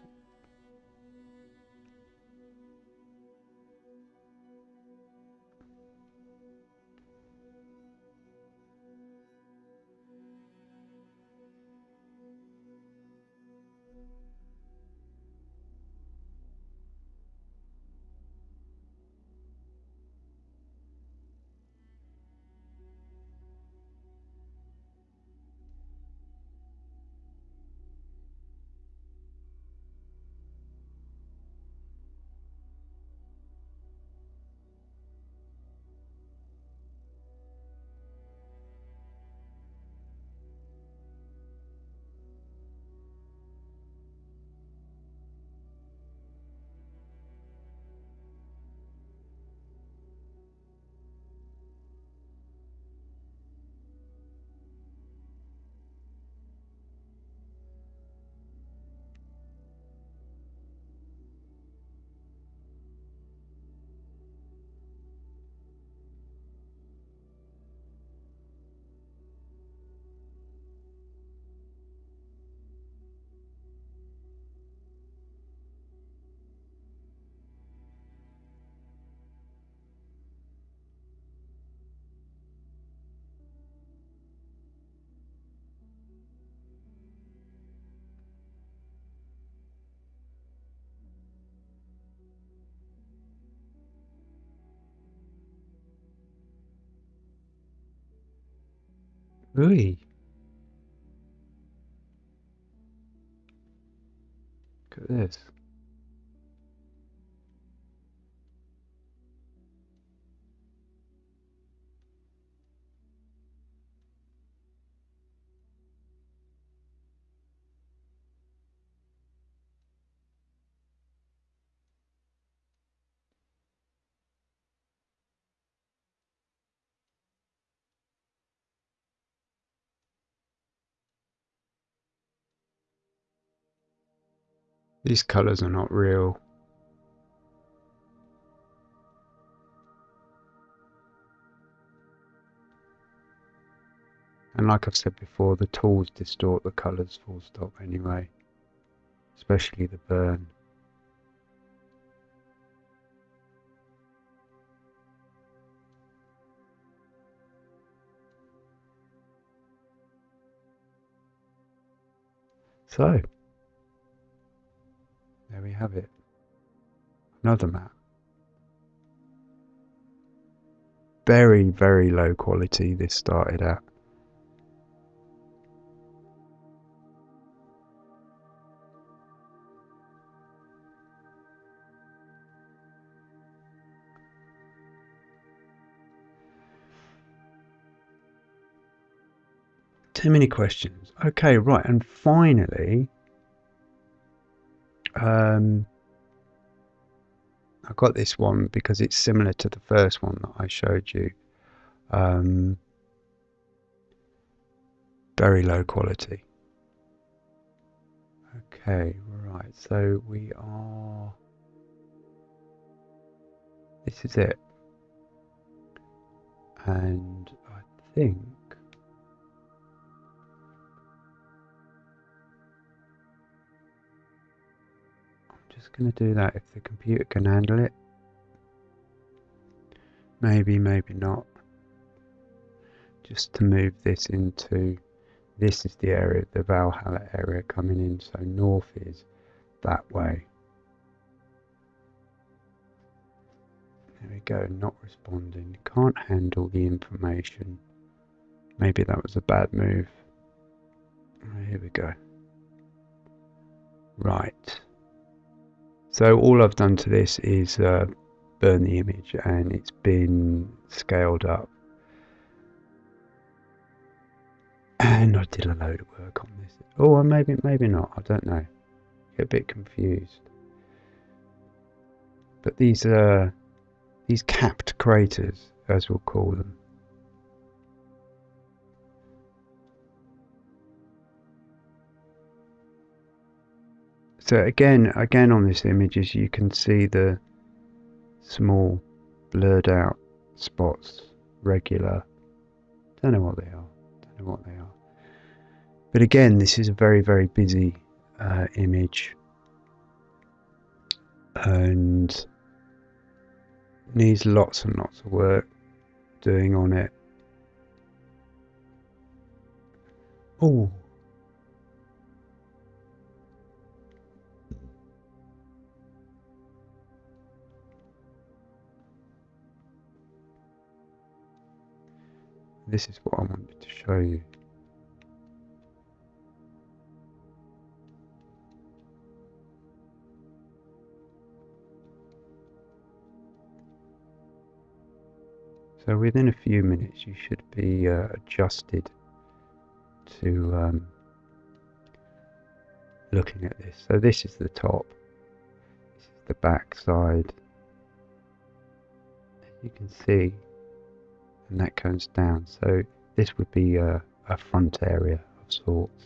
[SPEAKER 1] Ooh. Look at this. These colours are not real. And like I've said before, the tools distort the colours full stop anyway. Especially the burn. So, have it. Another map. Very, very low quality this started at. Too many questions. Okay, right, and finally, um, I got this one because it's similar to the first one that I showed you. Um, very low quality. Okay, right, so we are. This is it. And I think going to do that if the computer can handle it. Maybe, maybe not. Just to move this into, this is the area, the Valhalla area coming in, so north is that way. There we go, not responding. Can't handle the information. Maybe that was a bad move. Here we go. Right. So all I've done to this is uh, burn the image and it's been scaled up. And I did a load of work on this. Oh, maybe, maybe not. I don't know. Get a bit confused. But these uh, these capped craters as we'll call them. So again, again on this image, as you can see the small blurred out spots, regular. Don't know what they are. Don't know what they are. But again, this is a very, very busy uh, image and needs lots and lots of work doing on it. Oh, this is what I wanted to show you. So within a few minutes you should be uh, adjusted to um, looking at this. So this is the top, this is the back side. You can see, and that comes down. So this would be a, a front area of sorts.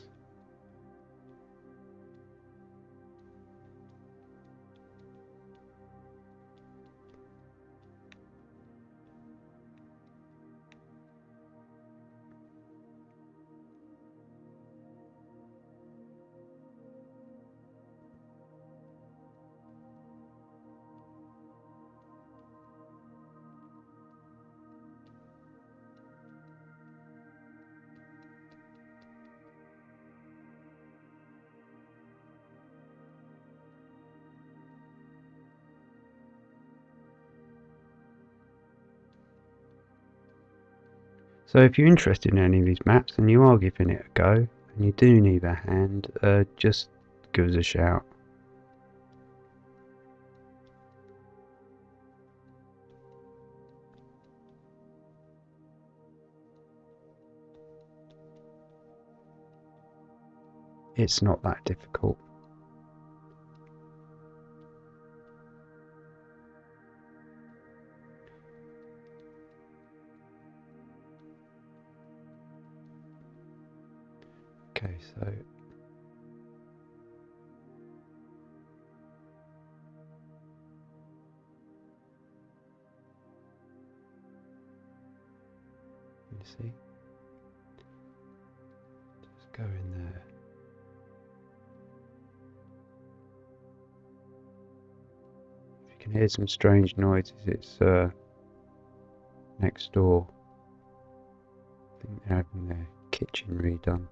[SPEAKER 1] So if you're interested in any of these maps and you are giving it a go and you do need a hand, uh, just give us a shout. It's not that difficult. Hear some strange noises, it's uh, next door. I think they're having their kitchen redone.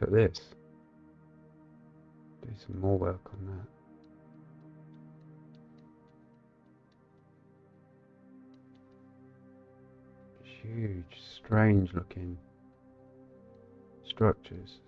[SPEAKER 1] Look at this. Do some more work on that. Huge, strange looking structures.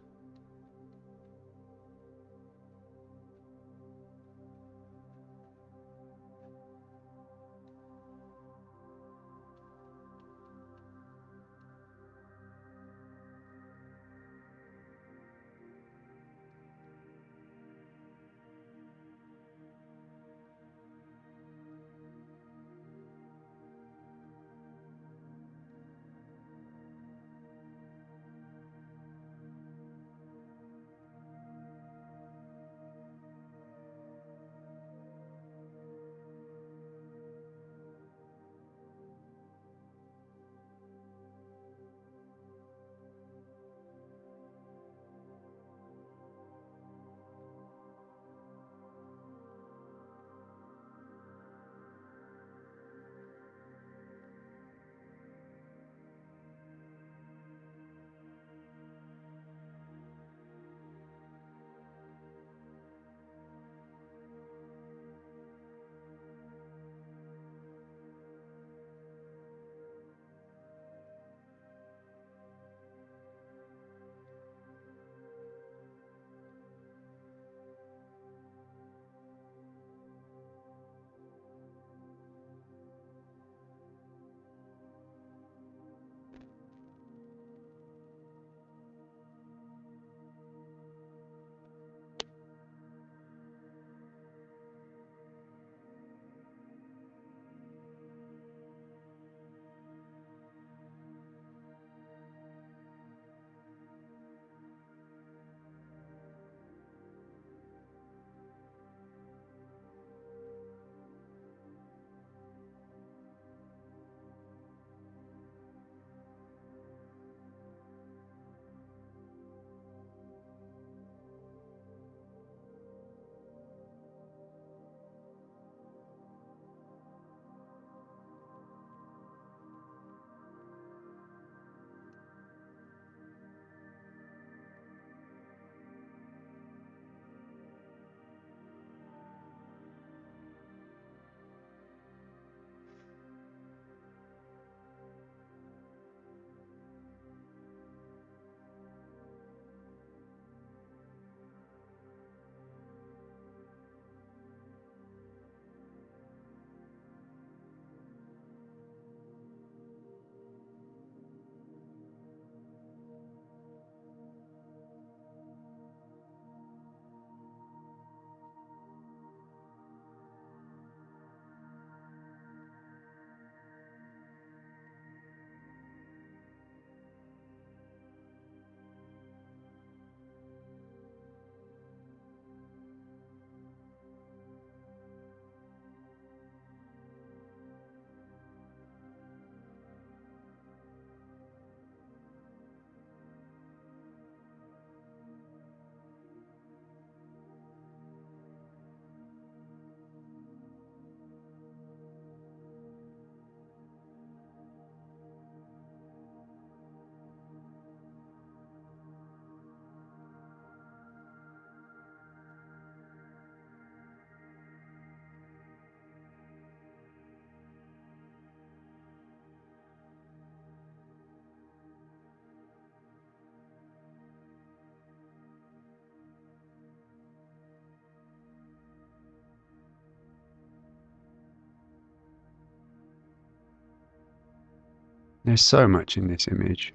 [SPEAKER 1] There's so much in this image.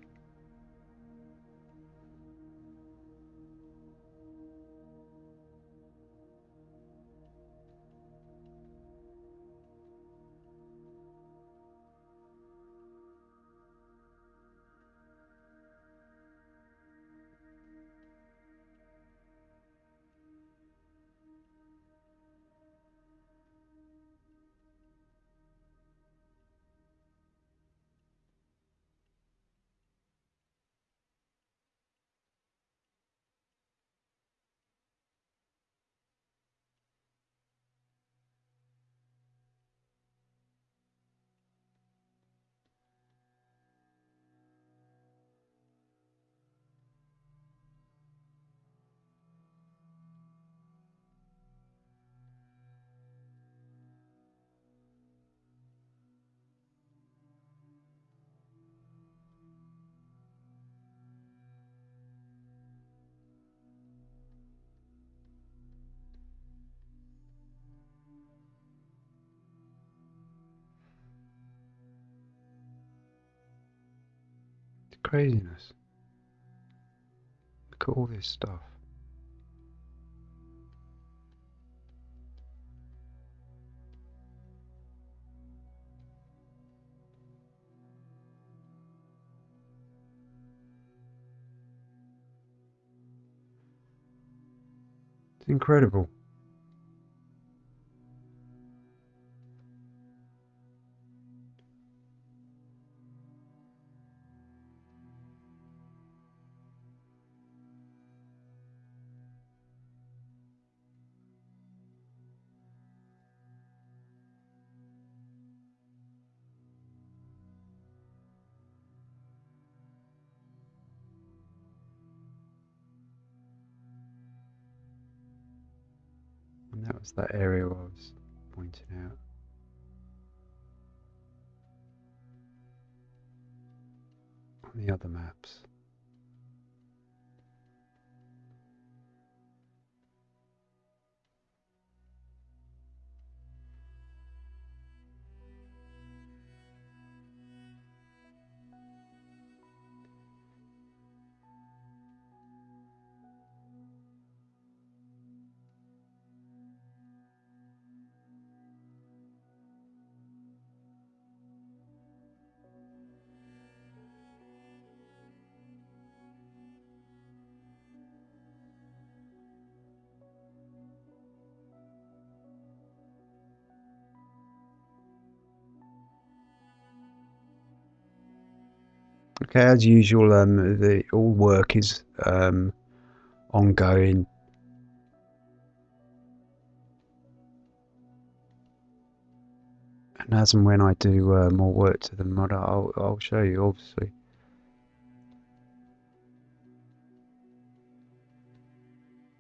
[SPEAKER 1] Craziness. Look at all this stuff. It's incredible. And that that area I was pointing out. On the other maps. Okay, as usual, um, the all work is um, ongoing. And as and when I do uh, more work to the mod, I'll, I'll show you, obviously.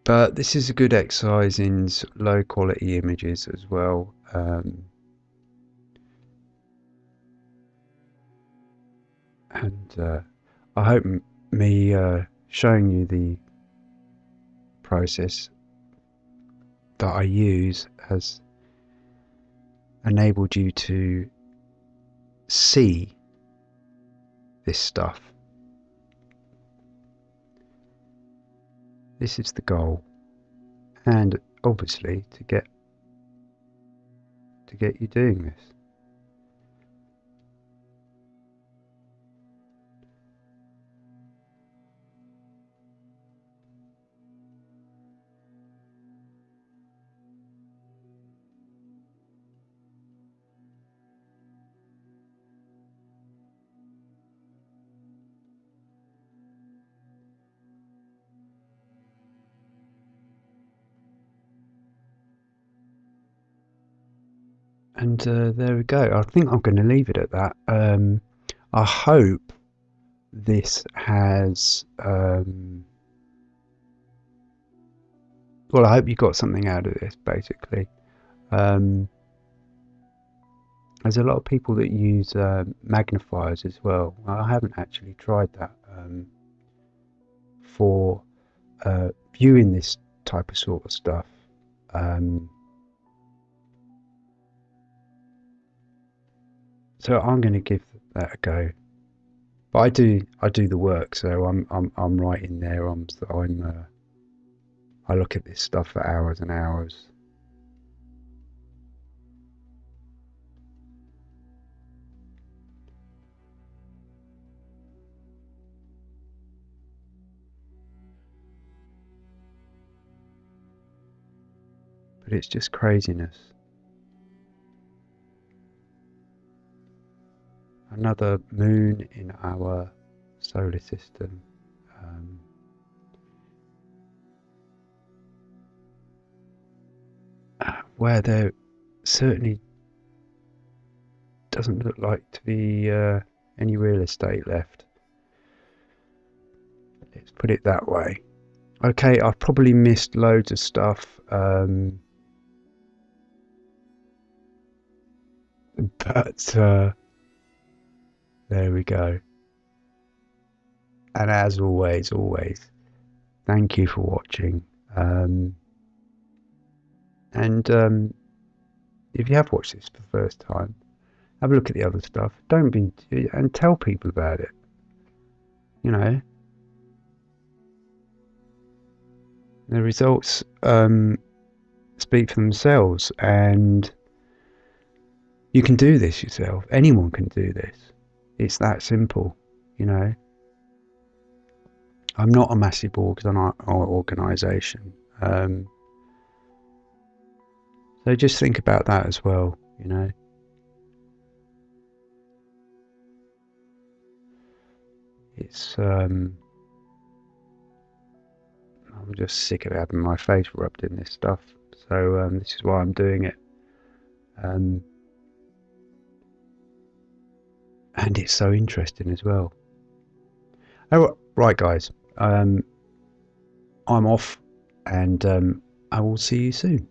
[SPEAKER 1] But this is a good exercise in low quality images as well. Um, and uh, I hope me uh, showing you the process that I use has enabled you to see this stuff. This is the goal, and obviously to get to get you doing this. And uh, there we go. I think I'm going to leave it at that. Um, I hope this has. Um, well, I hope you got something out of this, basically. Um, there's a lot of people that use uh, magnifiers as well. I haven't actually tried that um, for uh, viewing this type of sort of stuff. Um, So I'm going to give that a go But I do I do the work, so I'm I'm I'm right in there. I'm I'm uh, I look at this stuff for hours and hours. But it's just craziness. Another moon in our solar system. Um, where there certainly doesn't look like to be uh, any real estate left. Let's put it that way. Okay, I've probably missed loads of stuff. Um, but uh, there we go. And as always, always, thank you for watching. Um, and um, if you have watched this for the first time, have a look at the other stuff. Don't be and tell people about it. You know, the results um, speak for themselves, and you can do this yourself. Anyone can do this. It's that simple, you know. I'm not a massive organs on our organisation. Um, so just think about that as well, you know. It's, um, I'm just sick of having my face rubbed in this stuff. So um, this is why I'm doing it. Um, and it's so interesting as well. Oh, right, guys. Um, I'm off, and um, I will see you soon.